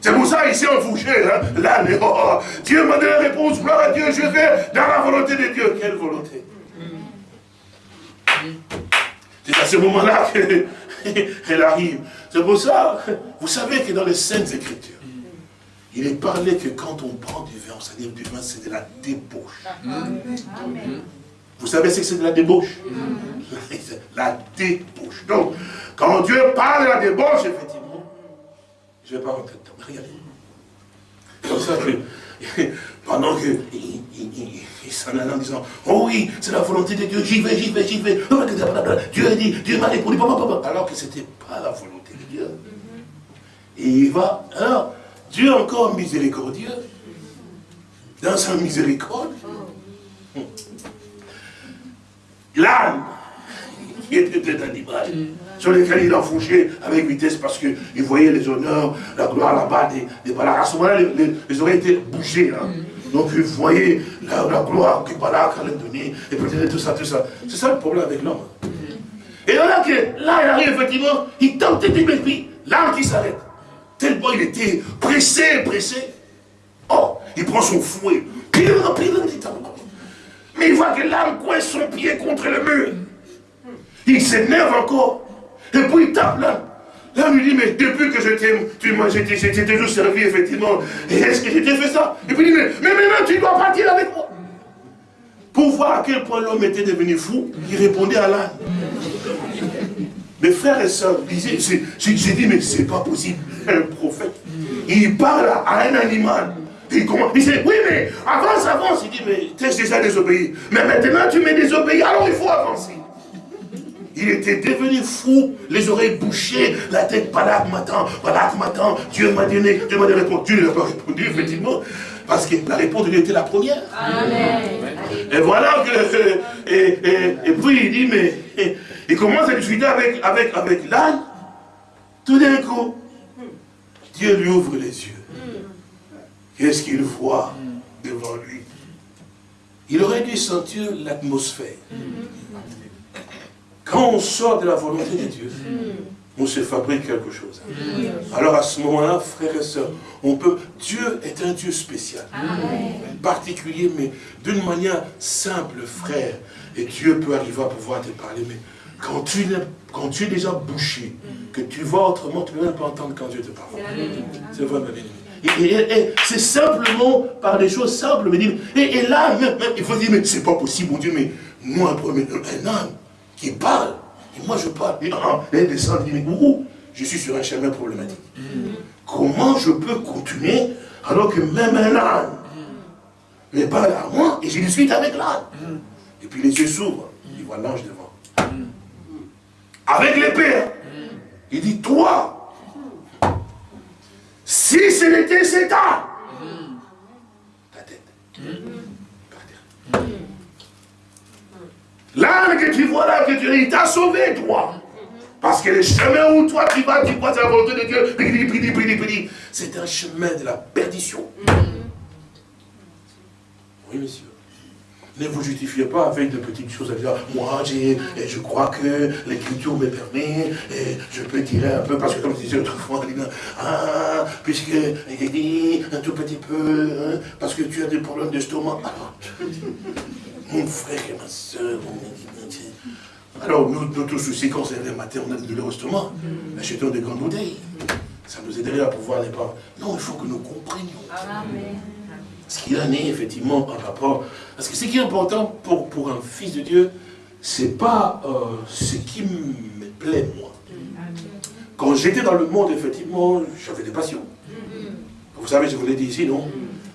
C'est pour ça, il s'est enfourché, hein, là, mais oh, oh, Dieu m'a donné la réponse, gloire à Dieu, je vais dans la volonté de Dieu. Quelle volonté? C'est à ce moment-là qu'elle [LAUGHS] arrive. C'est pour ça, vous savez que dans les Saintes Écritures, il est parlé que quand on prend du vin, c'est-à-dire du vin, c'est de la débauche. Vous savez ce que c'est de la débauche? [LAUGHS] La débauche. Donc, quand Dieu parle de la débauche, effectivement, je ne vais pas rentrer dedans, regardez. Comme ça que, [LAUGHS] pendant que il, s'en allait en disant, oh oui, c'est la volonté de Dieu, j'y vais, j'y vais, j'y vais. Dieu a dit, Dieu m'a répondu, alors que ce n'était pas la volonté de Dieu. Et il va, alors, Dieu encore miséricordieux, dans sa miséricorde, l'âne, qui était un animal, sur lequel il enfourchait avec vitesse parce qu'il voyait les honneurs, la gloire là-bas des, des À ce moment-là, les, oreilles étaient bougées. Hein. Donc il voyait la, gloire que Balak allait donner, et peut-être tout ça, tout ça. C'est ça le problème avec l'homme. Et là, que, là, il arrive effectivement, il tente de puis l'âme qui s'arrête. Tellement il était pressé, pressé. Oh, il prend son fouet. Mais il voit que l'âme coince son pied contre le mur. Il s'énerve encore. Et puis il tape l'âme. L'âme lui dit, mais depuis que je t'aime, tu m'as, j'ai toujours servi, effectivement. Est-ce que j'ai fait ça? Et puis il dit, mais, mais maintenant tu dois partir avec moi. Pour voir à quel point l'homme était devenu fou, il répondait à l'âme. Mes frères et sœurs, j'ai dit, mais c'est pas possible. Un prophète, il parle à un animal. Il, commence, il dit, oui, mais avance, avance. Il dit, mais t'es déjà désobéi. Mais maintenant, tu m'es désobéi, alors il faut avancer. Il était devenu fou, les oreilles bouchées, la tête Balak m'attend, Balak m'attend, Dieu m'a donné, Dieu m'a répondu. Dieu n'a pas répondu, effectivement, parce que la réponse de Dieu était la première. Amen. Et voilà que, [LAUGHS] et, et, puis il dit, mais, il commence à discuter avec, avec, avec l'âne. Tout d'un coup, Dieu lui ouvre les yeux. Qu'est-ce qu'il voit devant lui? Il aurait dû sentir l'atmosphère. Quand on sort de la volonté de Dieu, on se fabrique quelque chose. Alors à ce moment-là, frères et sœurs, on peut. Dieu est un Dieu spécial, particulier, mais d'une manière simple, frère. Et Dieu peut arriver à pouvoir te parler, mais quand tu, quand tu es déjà bouché, que tu vois autrement, tu ne peux même pas entendre quand Dieu te parle. C'est vrai, ma bien Et, c'est simplement par des choses simples. Mais, et, et là, même, il faut dire, mais c'est pas possible, mon Dieu, mais moi, un homme qui parle, et moi je parle, et elle descend, dit, mais où je suis sur un chemin problématique. Comment je peux continuer alors que même un âne mais parle à moi et je discute avec l'âne. Et puis les yeux s'ouvrent, il voit l'ange devant. Avec l'épée, il dit, toi, si ce n'était cet âne, ta tête. L'âne que tu vois là, que tu il t'a sauvé, toi. Parce que le chemin où toi tu vas, tu crois la volonté de Dieu, c'est un chemin de la perdition. Oui, monsieur. Ne vous justifiez pas avec de petites choses à dire, moi, je crois que l'écriture me permet, et je peux tirer un peu, parce que comme je disais autrefois, ah, puisque il dit un tout petit peu, hein, parce que tu as des problèmes d'estomac. Alors, [LAUGHS] mon frère et ma soeur, alors nous, notre souci quand c'est le matin, on a de l'estomac, achetons des grandes bouteilles. Ça nous aiderait à pouvoir ne pas... Non, il faut que nous comprenions. Ce qu'il en est effectivement par rapport... Parce que ce qui est important pour, pour un fils de Dieu, c'est pas euh, ce qui me plaît, moi. Quand j'étais dans le monde, effectivement, j'avais des passions. Vous savez, je vous l'ai dit ici, non?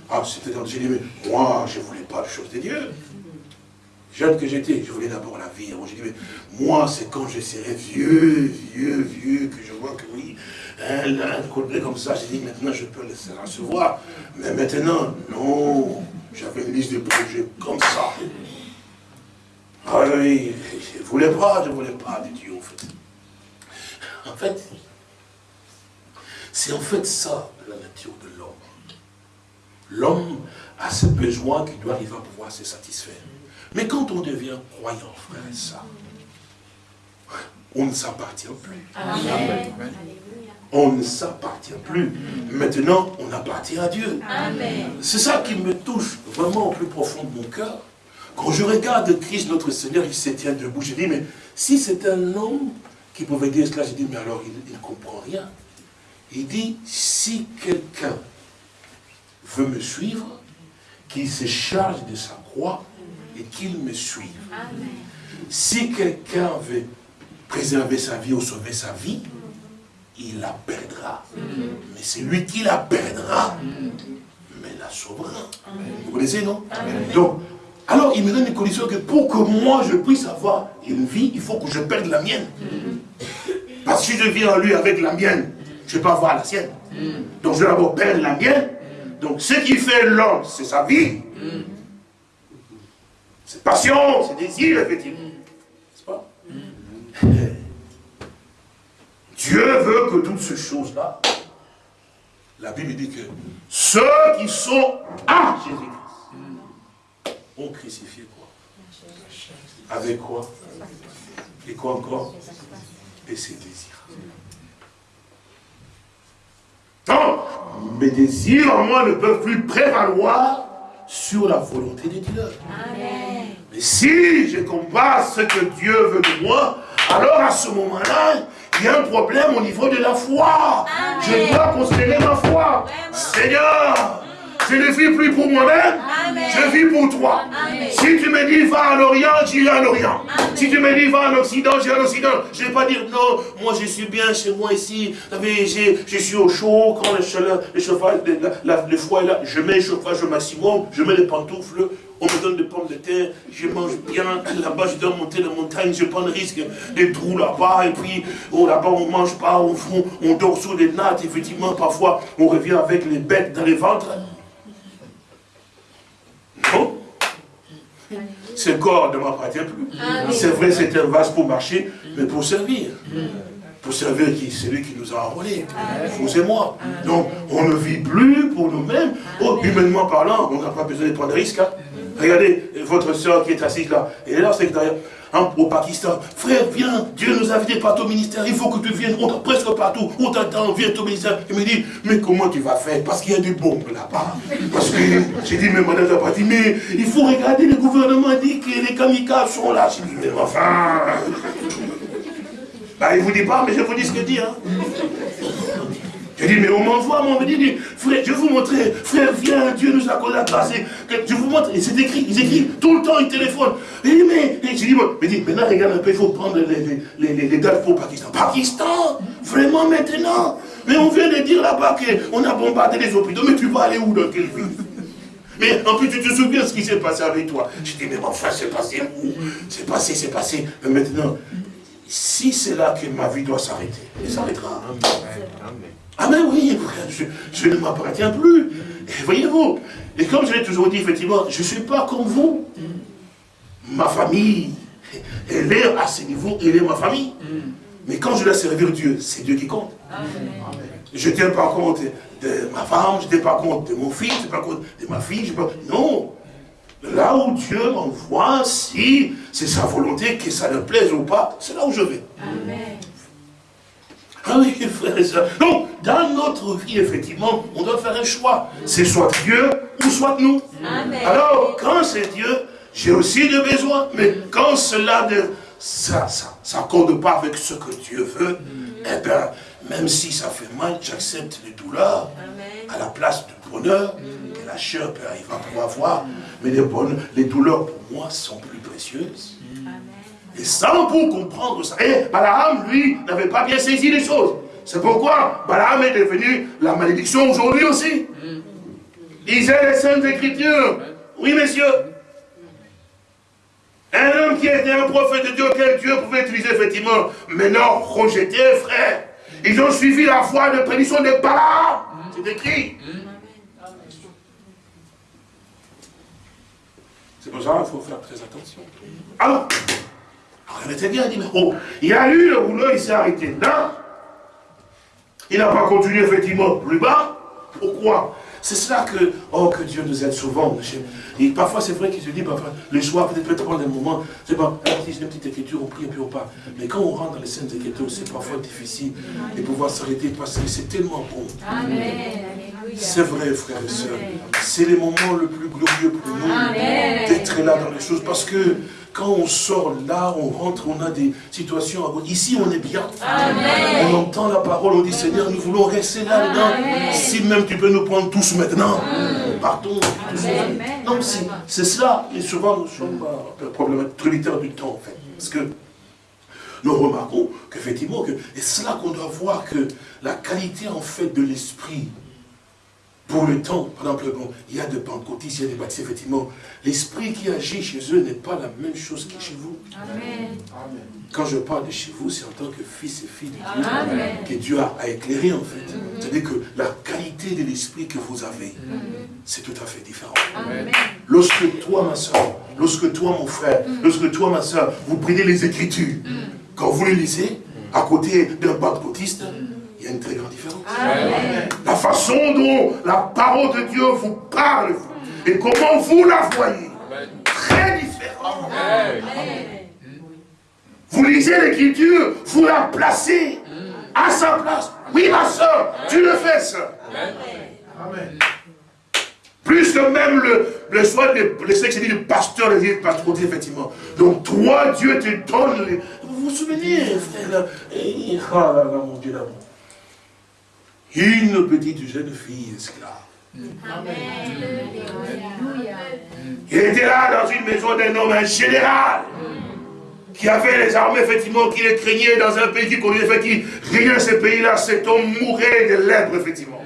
Ah, c'était dans dit, mais moi, je ne voulais pas les choses de Dieu jeune que j'étais, je voulais d'abord la vie. J'ai dit, mais moi, c'est quand je serai vieux, vieux, vieux, que je vois que oui, hein, là, un comme ça, j'ai dit, maintenant, je peux le recevoir. Mais maintenant, non, j'avais une liste de projets comme ça. Ah oui, je ne voulais pas, je ne voulais pas de Dieu, en fait. En fait, c'est en fait ça, la nature de l'homme. L'homme a ce besoin qu'il doit arriver à pouvoir se satisfaire. Mais quand on devient croyant, frère et ça, on ne s'appartient plus. On ne s'appartient plus. Maintenant, on appartient à Dieu. C'est ça qui me touche vraiment au plus profond de mon cœur. Quand je regarde Christ, notre Seigneur, il se tient debout. Je dis, mais si c'est un homme qui pouvait dire cela, je dis, mais alors il ne comprend rien. Il dit, si quelqu'un veut me suivre, qu'il se charge de sa croix et qu'il me suive. Si quelqu'un veut préserver sa vie ou sauver sa vie, il la perdra. Mais c'est lui qui la perdra, mais la sauvera. Vous connaissez, non? Donc, alors il me donne une condition que pour que moi je puisse avoir une vie, il faut que je perde la mienne. Parce que si je viens à lui avec la mienne, je ne vais pas avoir la sienne. Donc je vais d'abord perdre la mienne. Donc ce qui fait l'homme, c'est sa vie. C'est passion, c'est désir, effectivement. N'est-ce pas? [LAUGHS] Dieu veut que toutes ces choses-là, la Bible dit que ceux qui sont à Jésus-Christ ont crucifié quoi? Avec quoi? Et quoi encore? Et ses désirs. Non, mes désirs en moi ne peuvent plus prévaloir sur la volonté de Dieu. Mais si je compare ce que Dieu veut de moi, alors à ce moment-là, il y a un problème au niveau de la foi. Je dois considérer ma foi. Seigneur, je ne vis plus pour moi-même, je vis pour toi. Si tu me dis va à l'Orient, j'irai à l'Orient. Si tu me dis va en Occident, j'irai à l'Occident. Je ne vais pas dire non, moi je suis bien chez moi ici. Je suis au chaud, quand le, le chauffage, le, foie est là, je mets le chauffage au maximum, je mets les pantoufles, on me donne des pommes de terre, je mange bien, là-bas je dois monter la montagne, je prends le risque des trous là-bas, et puis oh, là-bas on ne mange pas, on, on dort sous des nattes, effectivement, parfois on revient avec les bêtes dans les ventres. Non? Ce corps ne m'appartient plus. C'est vrai, c'est un vase pour marcher, mais pour servir. Pour servir qui? Celui qui nous a enrôlés. Vous et moi. Donc, on ne vit plus pour nous-mêmes. Oh, humainement parlant, on n'a pas besoin de prendre de risques. Hein. Regardez votre soeur qui est assise là. Elle est là, c'est derrière. Hein, au Pakistan. Frère, viens, Dieu nous a invités partout au ministère, il faut que tu viennes, on presque partout, on t'attend, viens au ministère. Il me dit, mais comment tu vas faire? Parce qu'il y a des bombes là-bas. Parce que j'ai dit, mais madame pas dit, mais il faut regarder, le gouvernement dit que les kamikazes sont là. J'ai dit, mais enfin. Bah, il ne vous dit pas, mais je vous dis ce que dit. Hein. Je dis, mais on m'envoie, on me dit, frère, je vais vous montrer, frère, viens, Dieu nous a la grâce. Je vous montre, et c'est écrit, ils écrivent tout le temps, ils téléphonent. Et mais, je dis, mais maintenant, regarde un peu, il faut prendre les, les, les, dates pour Pakistan. Pakistan? Vraiment maintenant? Mais on vient de dire là-bas qu'on a bombardé les hôpitaux, mais tu vas aller où dans quelle ville? Mais en plus, tu te souviens ce qui s'est passé avec toi? Je dis, mais enfin, c'est passé où? C'est passé, c'est passé. Mais maintenant, si c'est là que ma vie doit s'arrêter, elle s'arrêtera. Ah mais oui, je, ne m'appartiens plus. Voyez-vous, et comme je l'ai toujours dit, effectivement, je ne suis pas comme vous. Ma famille, elle est à ce niveau, elle est ma famille. Mais quand je dois servir Dieu, c'est Dieu qui compte. Je ne tiens pas compte de ma femme, je ne tiens pas compte de mon fils, je ne tiens pas compte de ma fille. Je pas... Non. Là où Dieu m'envoie, si c'est sa volonté, que ça ne plaise ou pas, c'est là où je vais. Amen. Ah oui, frère et soeur. Donc, dans notre vie, effectivement, on doit faire un choix. C'est soit Dieu ou soit nous. Alors, quand c'est Dieu, j'ai aussi des besoins. Mais quand cela ne ça, ça, s'accorde pas avec ce que Dieu veut, eh bien, même si ça fait mal, j'accepte les douleurs à la place du bonheur que la chair peut arriver à pouvoir voir. Mais les, bonnes, les douleurs, pour moi, sont plus précieuses. Et sans pour comprendre ça. Et Balaam, lui, n'avait pas bien saisi les choses. C'est pourquoi Balaam est devenu la malédiction aujourd'hui aussi. Lisez les Saintes Écritures. Oui, messieurs. Un homme qui était un prophète de Dieu, quel Dieu pouvait utiliser effectivement, mais non, rejeté, frère. Ils ont suivi la foi de prédiction de Balaam. C'est écrit. C'est pour ça qu'il faut faire très attention. Alors, il était bien, il dit, mais oh, il a lu le rouleau, il s'est arrêté là. Il n'a pas continué effectivement plus bas. Pourquoi? C'est cela que, oh, que Dieu nous aide souvent. Et parfois, c'est vrai qu'il se dit, parfois, le soir, peut-être peut prendre un moment, c'est pas, une petite écriture, on prie, on prie, on pas. Mais quand on rentre dans les scènes Écritures, c'est parfois difficile de pouvoir s'arrêter parce que c'est tellement bon. C'est vrai, frères et sœurs. C'est le moment le plus glorieux pour nous d'être là dans les choses parce que quand on sort là, on rentre, on a des situations. Ici, on est bien. On entend la parole, on dit Seigneur, nous voulons rester là-dedans. Si même tu peux nous prendre tous maintenant, partons. Non, c'est cela. Et souvent, nous sommes un problème tributaire du temps, en fait. Parce que nous remarquons qu'effectivement, que, et c'est là qu'on doit voir que la qualité, en fait, de l'esprit, pour le temps, par exemple, bon, il y a des pentecôtistes, il y a des baptisés, effectivement. L'esprit qui agit chez eux n'est pas la même chose que chez vous. Amen. Quand je parle de chez vous, c'est en tant que fils et fille de Dieu que Dieu a, éclairé, en fait. C'est-à-dire que la qualité de l'esprit que vous avez, c'est tout à fait différent. Amen. Lorsque toi, ma soeur, lorsque toi, mon frère, lorsque toi, ma soeur, vous prenez les Écritures, quand vous les lisez, à côté d'un pentecôtiste, il y a une très grande différence. La façon dont la parole de Dieu vous parle et comment vous la voyez, très différent. Vous lisez l'écriture, vous la placez à sa place. Oui, ma soeur, tu le fais, ça. Amen. Plus que même le, le soin de le du pasteur, le pasteur, effectivement. Donc, toi, Dieu te donne. Vous vous souvenez, frère, et, oh là là, mon Dieu d'amour une petite jeune fille esclave. Il était là dans une maison d'un homme, un général, qui avait les armées, effectivement, qui les craignait dans un pays qui connaissait, qui rien ce pays-là, cet homme mourait de lèpre, effectivement.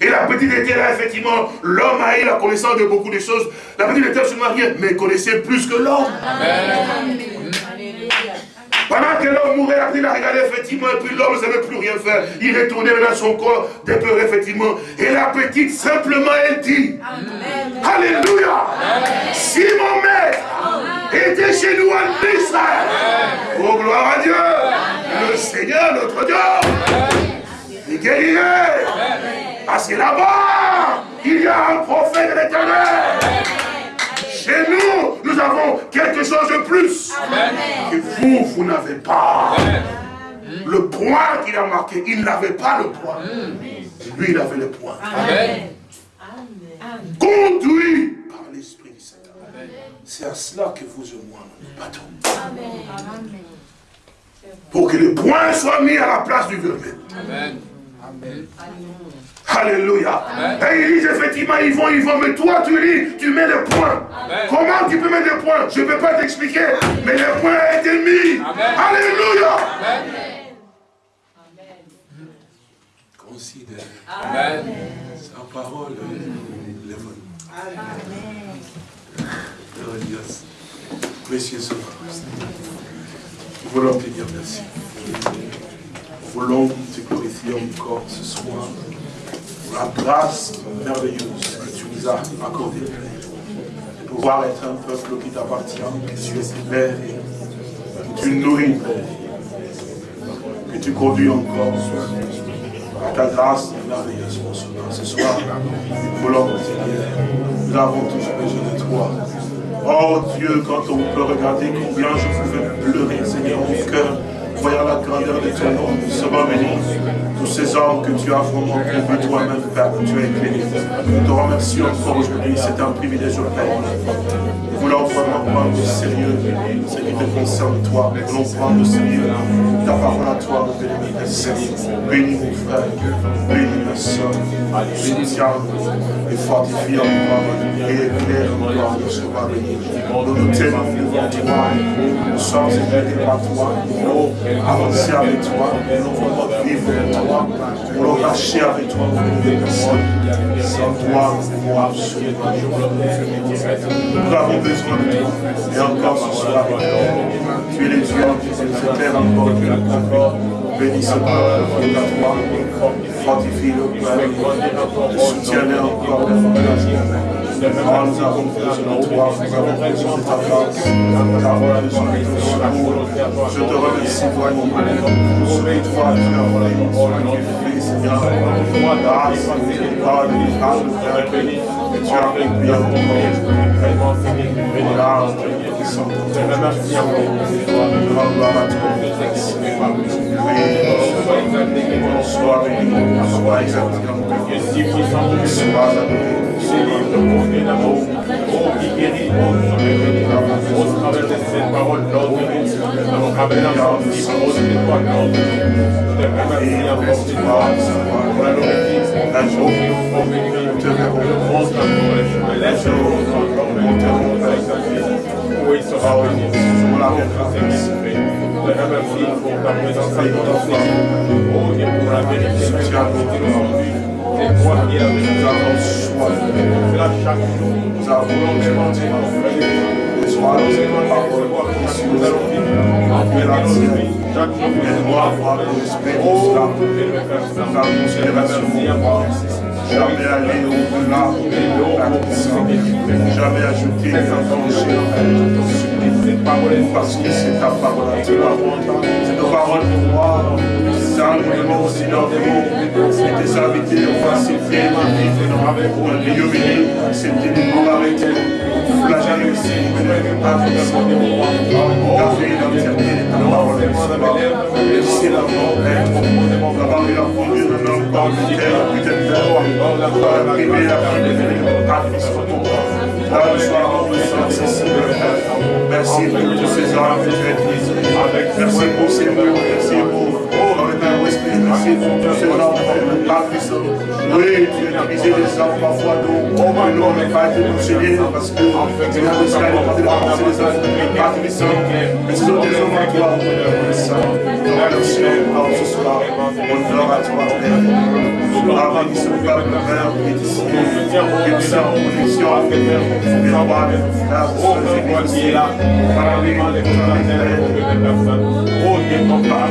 Et la petite était là, effectivement, l'homme a eu la connaissance de beaucoup de choses. La petite était se mariée, mais connaissait plus que l'homme. Pendant que l'homme mourait, il a regardé effectivement, et puis l'homme ne savait plus rien faire. Il retournait dans son corps, peurs, effectivement. Et la petite, simplement, elle dit, Alléluia, si mon maître était chez nous en Israël, oh gloire à Dieu, le Seigneur, notre Dieu, il guérirait. Parce que là-bas, il y a un prophète de l'éternel. Nous, avons quelque chose de plus que vous, vous n'avez pas. Le point qu'il a marqué, il n'avait pas le point. Lui, il avait le point. Conduit par l'Esprit du Seigneur. C'est à cela que vous et moi, nous battons. Pour que le point soit mis à la place du verbe. Amen. Amen. Alléluia. Et ils disent effectivement, ils vont, ils vont, mais toi tu lis, tu mets le point. Comment tu peux mettre le point? Je ne peux pas t'expliquer, mais le point a été mis. Alléluia. Considère sa parole Amen. Précieux Nous voulons te dire merci. Nous voulons te glorifier encore ce soir la grâce merveilleuse que tu nous as accordée. De pouvoir être un peuple qui t'appartient, que tu es Père que tu nourris, Père, que tu conduis encore à ta grâce merveilleuse, Ce soir, nous voulons te nous avons tous besoin de toi. Oh Dieu, quand on peut regarder combien je pouvais pleurer, Seigneur, mon cœur, voyant la grandeur de ton nom, sera béni. Tous ces hommes que tu as vraiment conduits toi-même, Père, que tu as éclairé. Nous te remercions encore aujourd'hui, c'est un privilège, Père. Nous voulons vraiment prendre au sérieux ce qui te concerne, toi. Nous voulons prendre au sérieux ta parole à toi, mon béni, Seigneur. Bénis mon frère, bénis ma soeur, soutiens et fortifie encore et éclaire encore, nous sera béni. Nous nous tenons devant toi, nous sommes éclairés par toi, nous avancer avec toi, nous voulons vivre avec toi, nous voulons marcher avec toi, sans toi, nous absolument Nous avons besoin de toi, et encore ce soir, tu es le Dieu se terre encore, encore, bénis peuple fortifie le Père, soutiens-le encore, de de ta de ton. Je te remercie, toi, pour ce que toi, ce que tu fais, Seigneur. Grâce, Père, tu as ton nom. Grâce, puissant. Merci à vous. Gloire à toi. Sois béni, sois exalté en si puissant, sois adoré. C'est livre de d'amour, oh qui guérit, oh au travers de cette parole, l'ordre, nous avons ramené ensemble, si parole de toi, l'ordre, je te remercie encore, Seigneur, pour la nourriture, la journée, pour bénir, te remercie, je me laisse, encore, mon terreau, oui, sera béni, sur la grâce, te remercie pour ta présence à notre Oh Dieu, pour la vérité, tu as monté aujourd'hui. C'est toi qui as nous avons. C'est là chaque jour. Nous avons demandé Sois nous parole qui nous allons vivre. la tienne. Chaque jour, nous avoir l'esprit de cela. Nous avons remerciements jamais aller au-delà de la puissance, jamais un danger parce que c'est ta parole à toi. C'est ta parole pour moi, simplement aussi dans des mots, invités, enfin c'est fait, pour un milieu béni, c'est nous arrêter, flageller aussi, pas forcément, garder l'entièreté de parole. Merci la mort, d'avoir eu la conduite d'un homme dans le terre, peut-être Merci pour tous ces hommes que tu. Merci pour ces mots. Merci pour Merci pour tous ces hommes pas. Oui, tu as utilisé des hommes parfois le nom n'est pas été parce que c'est la mission à demander de penser des hommes pas. Mais ce des hommes à toi, Merci encore ce soir. Honneur à toi, Père. Ah, béni ce peuple, Père, qui est ici, qui est en connexion avec mes rois, mes frères, mes soeurs, qui est là, parler de la terre, oh Dieu, ton Père,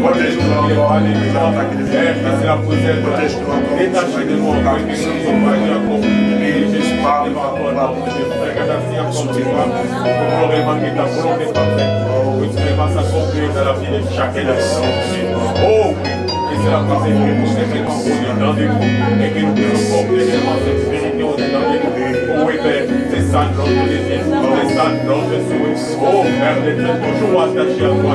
soeur, oh Dieu, oh Dieu, je vois mon Père, je remercie encore ce soir pour ce privilège et grâce qui est d'entendre la parole de toi, béni, oh, ces paroles, c'est pour béni, la c'est de notre exalté, que nous avons tu es probablement Tu es dans le corps Tu as encore Protège-nous encore C'est la poussière Protège-nous Détaché de nous encore Et par les paroles Merci encore tu vois Pour vraiment que ta volonté soit faite Oui, tu vas s'accomplir dans la vie de chacun de nous Oh oui c'est la pensée que nous mettons au-dedans de nous et que nous puissions porter cette vérité au-dedans de nous. Oui, Père, c'est ça notre désir, c'est ça notre souhait. Oh, Père d'éternel, toujours attaché à toi,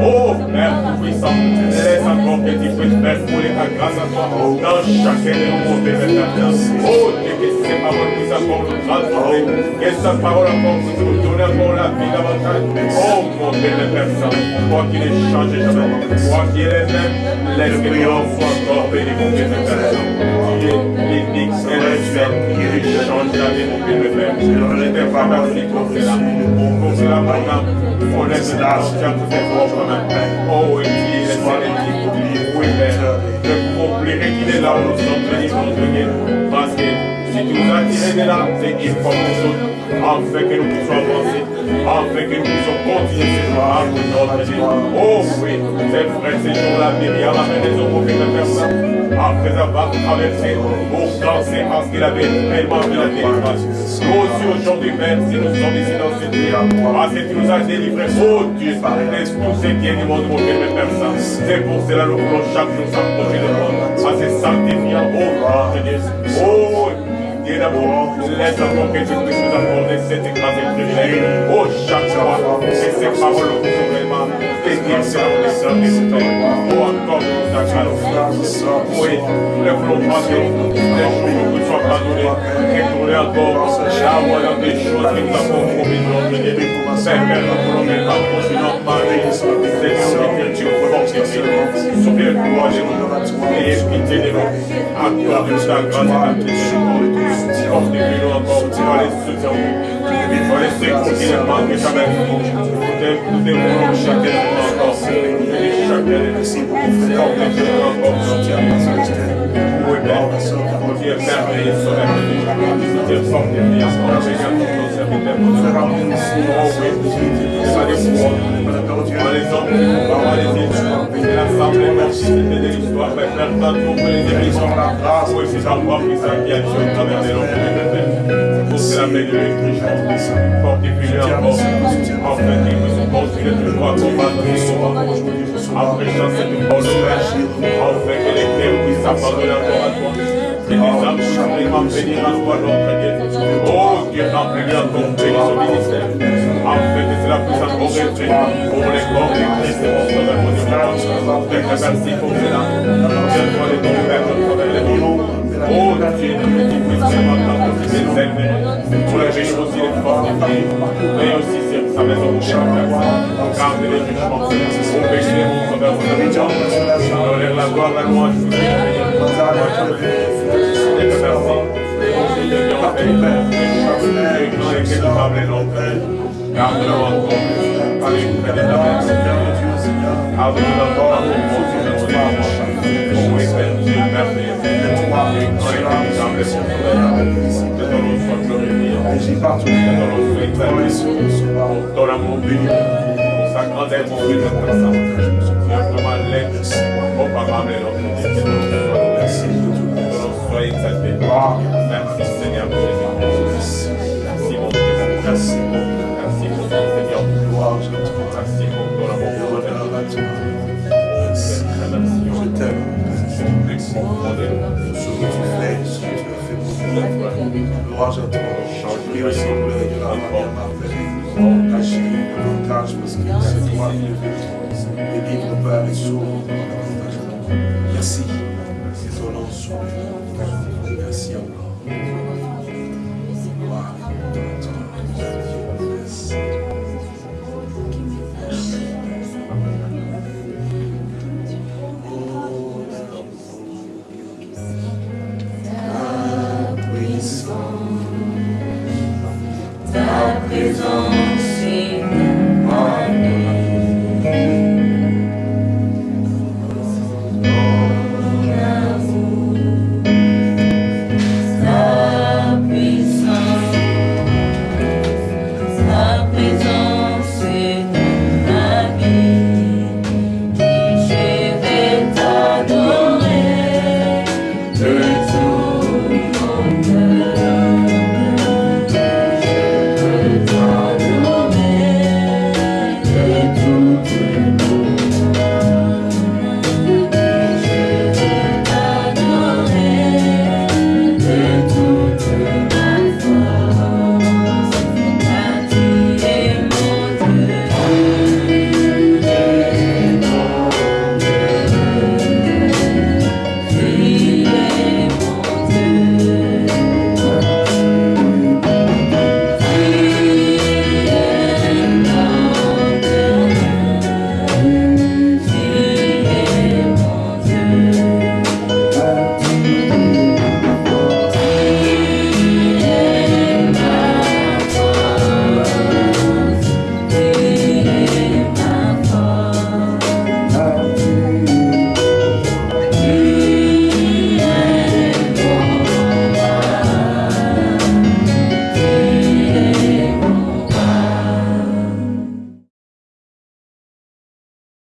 Oh, Père tout-puissant, laisse encore que tu puisses faire couler ta grâce à toi dans chacun de nos Père éternel. Oh, Dieu, que ces paroles puissent encore nous transformer, que cette parole encore puisse nous donner encore la vie davantage? Oh, mon Père éternel, toi qui ne changes jamais, toi qui es même, L'esprit envoie encore béni mon Père éternel. L'énigme spirituelle qui change la vie mon Père éternel. Je te remercie pour cela. Pour cela, maintenant, on laisse la chance de votre main. Oh, et qui est l'esprit Oui, Père. Je vous oublierai qu'il est là nous sommes venus. Parce que si tu nous as tirés de là, c'est qu'il faut nous autres, afin que nous puissions avancer afin que nous puissions continuer ces jours à notre vie. Oh oui, c'est vrai, ces jours-là, Myriam a mené son prophète à personne après avoir traversé pour danser parce qu'il avait tellement vu la délivrance. Nous aussi aujourd'hui, Père, si nous sommes ici dans cette vie, parce que tu nous as délivrés, oh Dieu, de tout ce qui est du monde, mon Père, mes personnes. C'est pour cela que nous voulons chaque jour s'approcher de toi, à se sanctifiant, oh Dieu. Oh, Dieu d'amour, laisse encore que tu puisses nous accorder cette grâce et privilège. Oh, chaque que ces paroles vraiment bénies sur et Oh, encore grâce. Oui, que les soient pardonnées. Retourner encore là où il y a des choses que nous avons promis notre Dieu. Père, nous voulons parler. Seigneur, que tu fonctionnes. Souviens-toi de nous. Pitié de nous. Accorde grâce et miséricorde. Fortifie-nous encore pour les soutiens. Pour les secours qui ne manquent jamais. Nous dévoilons chacun de nous encore. Chacun de nous. Fortifie-nous encore. Oui, Père. Mon Dieu, merveilleux sauveur. Dieu fortifie encore. Seigneur, pour nos serviteurs. Oh oui. Pas des les hommes. Pas les îles. L'assemblée, de à à toi. Et les à toi, notre. Oh Dieu, remplis encore béni ce ministère. Afin que cela puisse encore rester pour les corps de Christ et mon sauveur, mon Dieu. Merci pour cela. Viens-toi les ton Père, notre Père, les Oh Dieu, qui puisse vraiment aimer, pour les bénir aussi les fortifier, mais aussi sa maison pour faire garder les jugements, pour mon sauveur, donner la gloire, la garde-le encore, avec près de ta main, avec encore amour, mon Dieu, Oh oui, Père, Dieu, merveilleux. Agis partout. Ton amour béni, pour sa grandeur, mon Dieu, notre sang. Simplement l'aide, mon papa, mais notre Dieu, merci. Soyez exalté. Nous. Louange à toi. Prie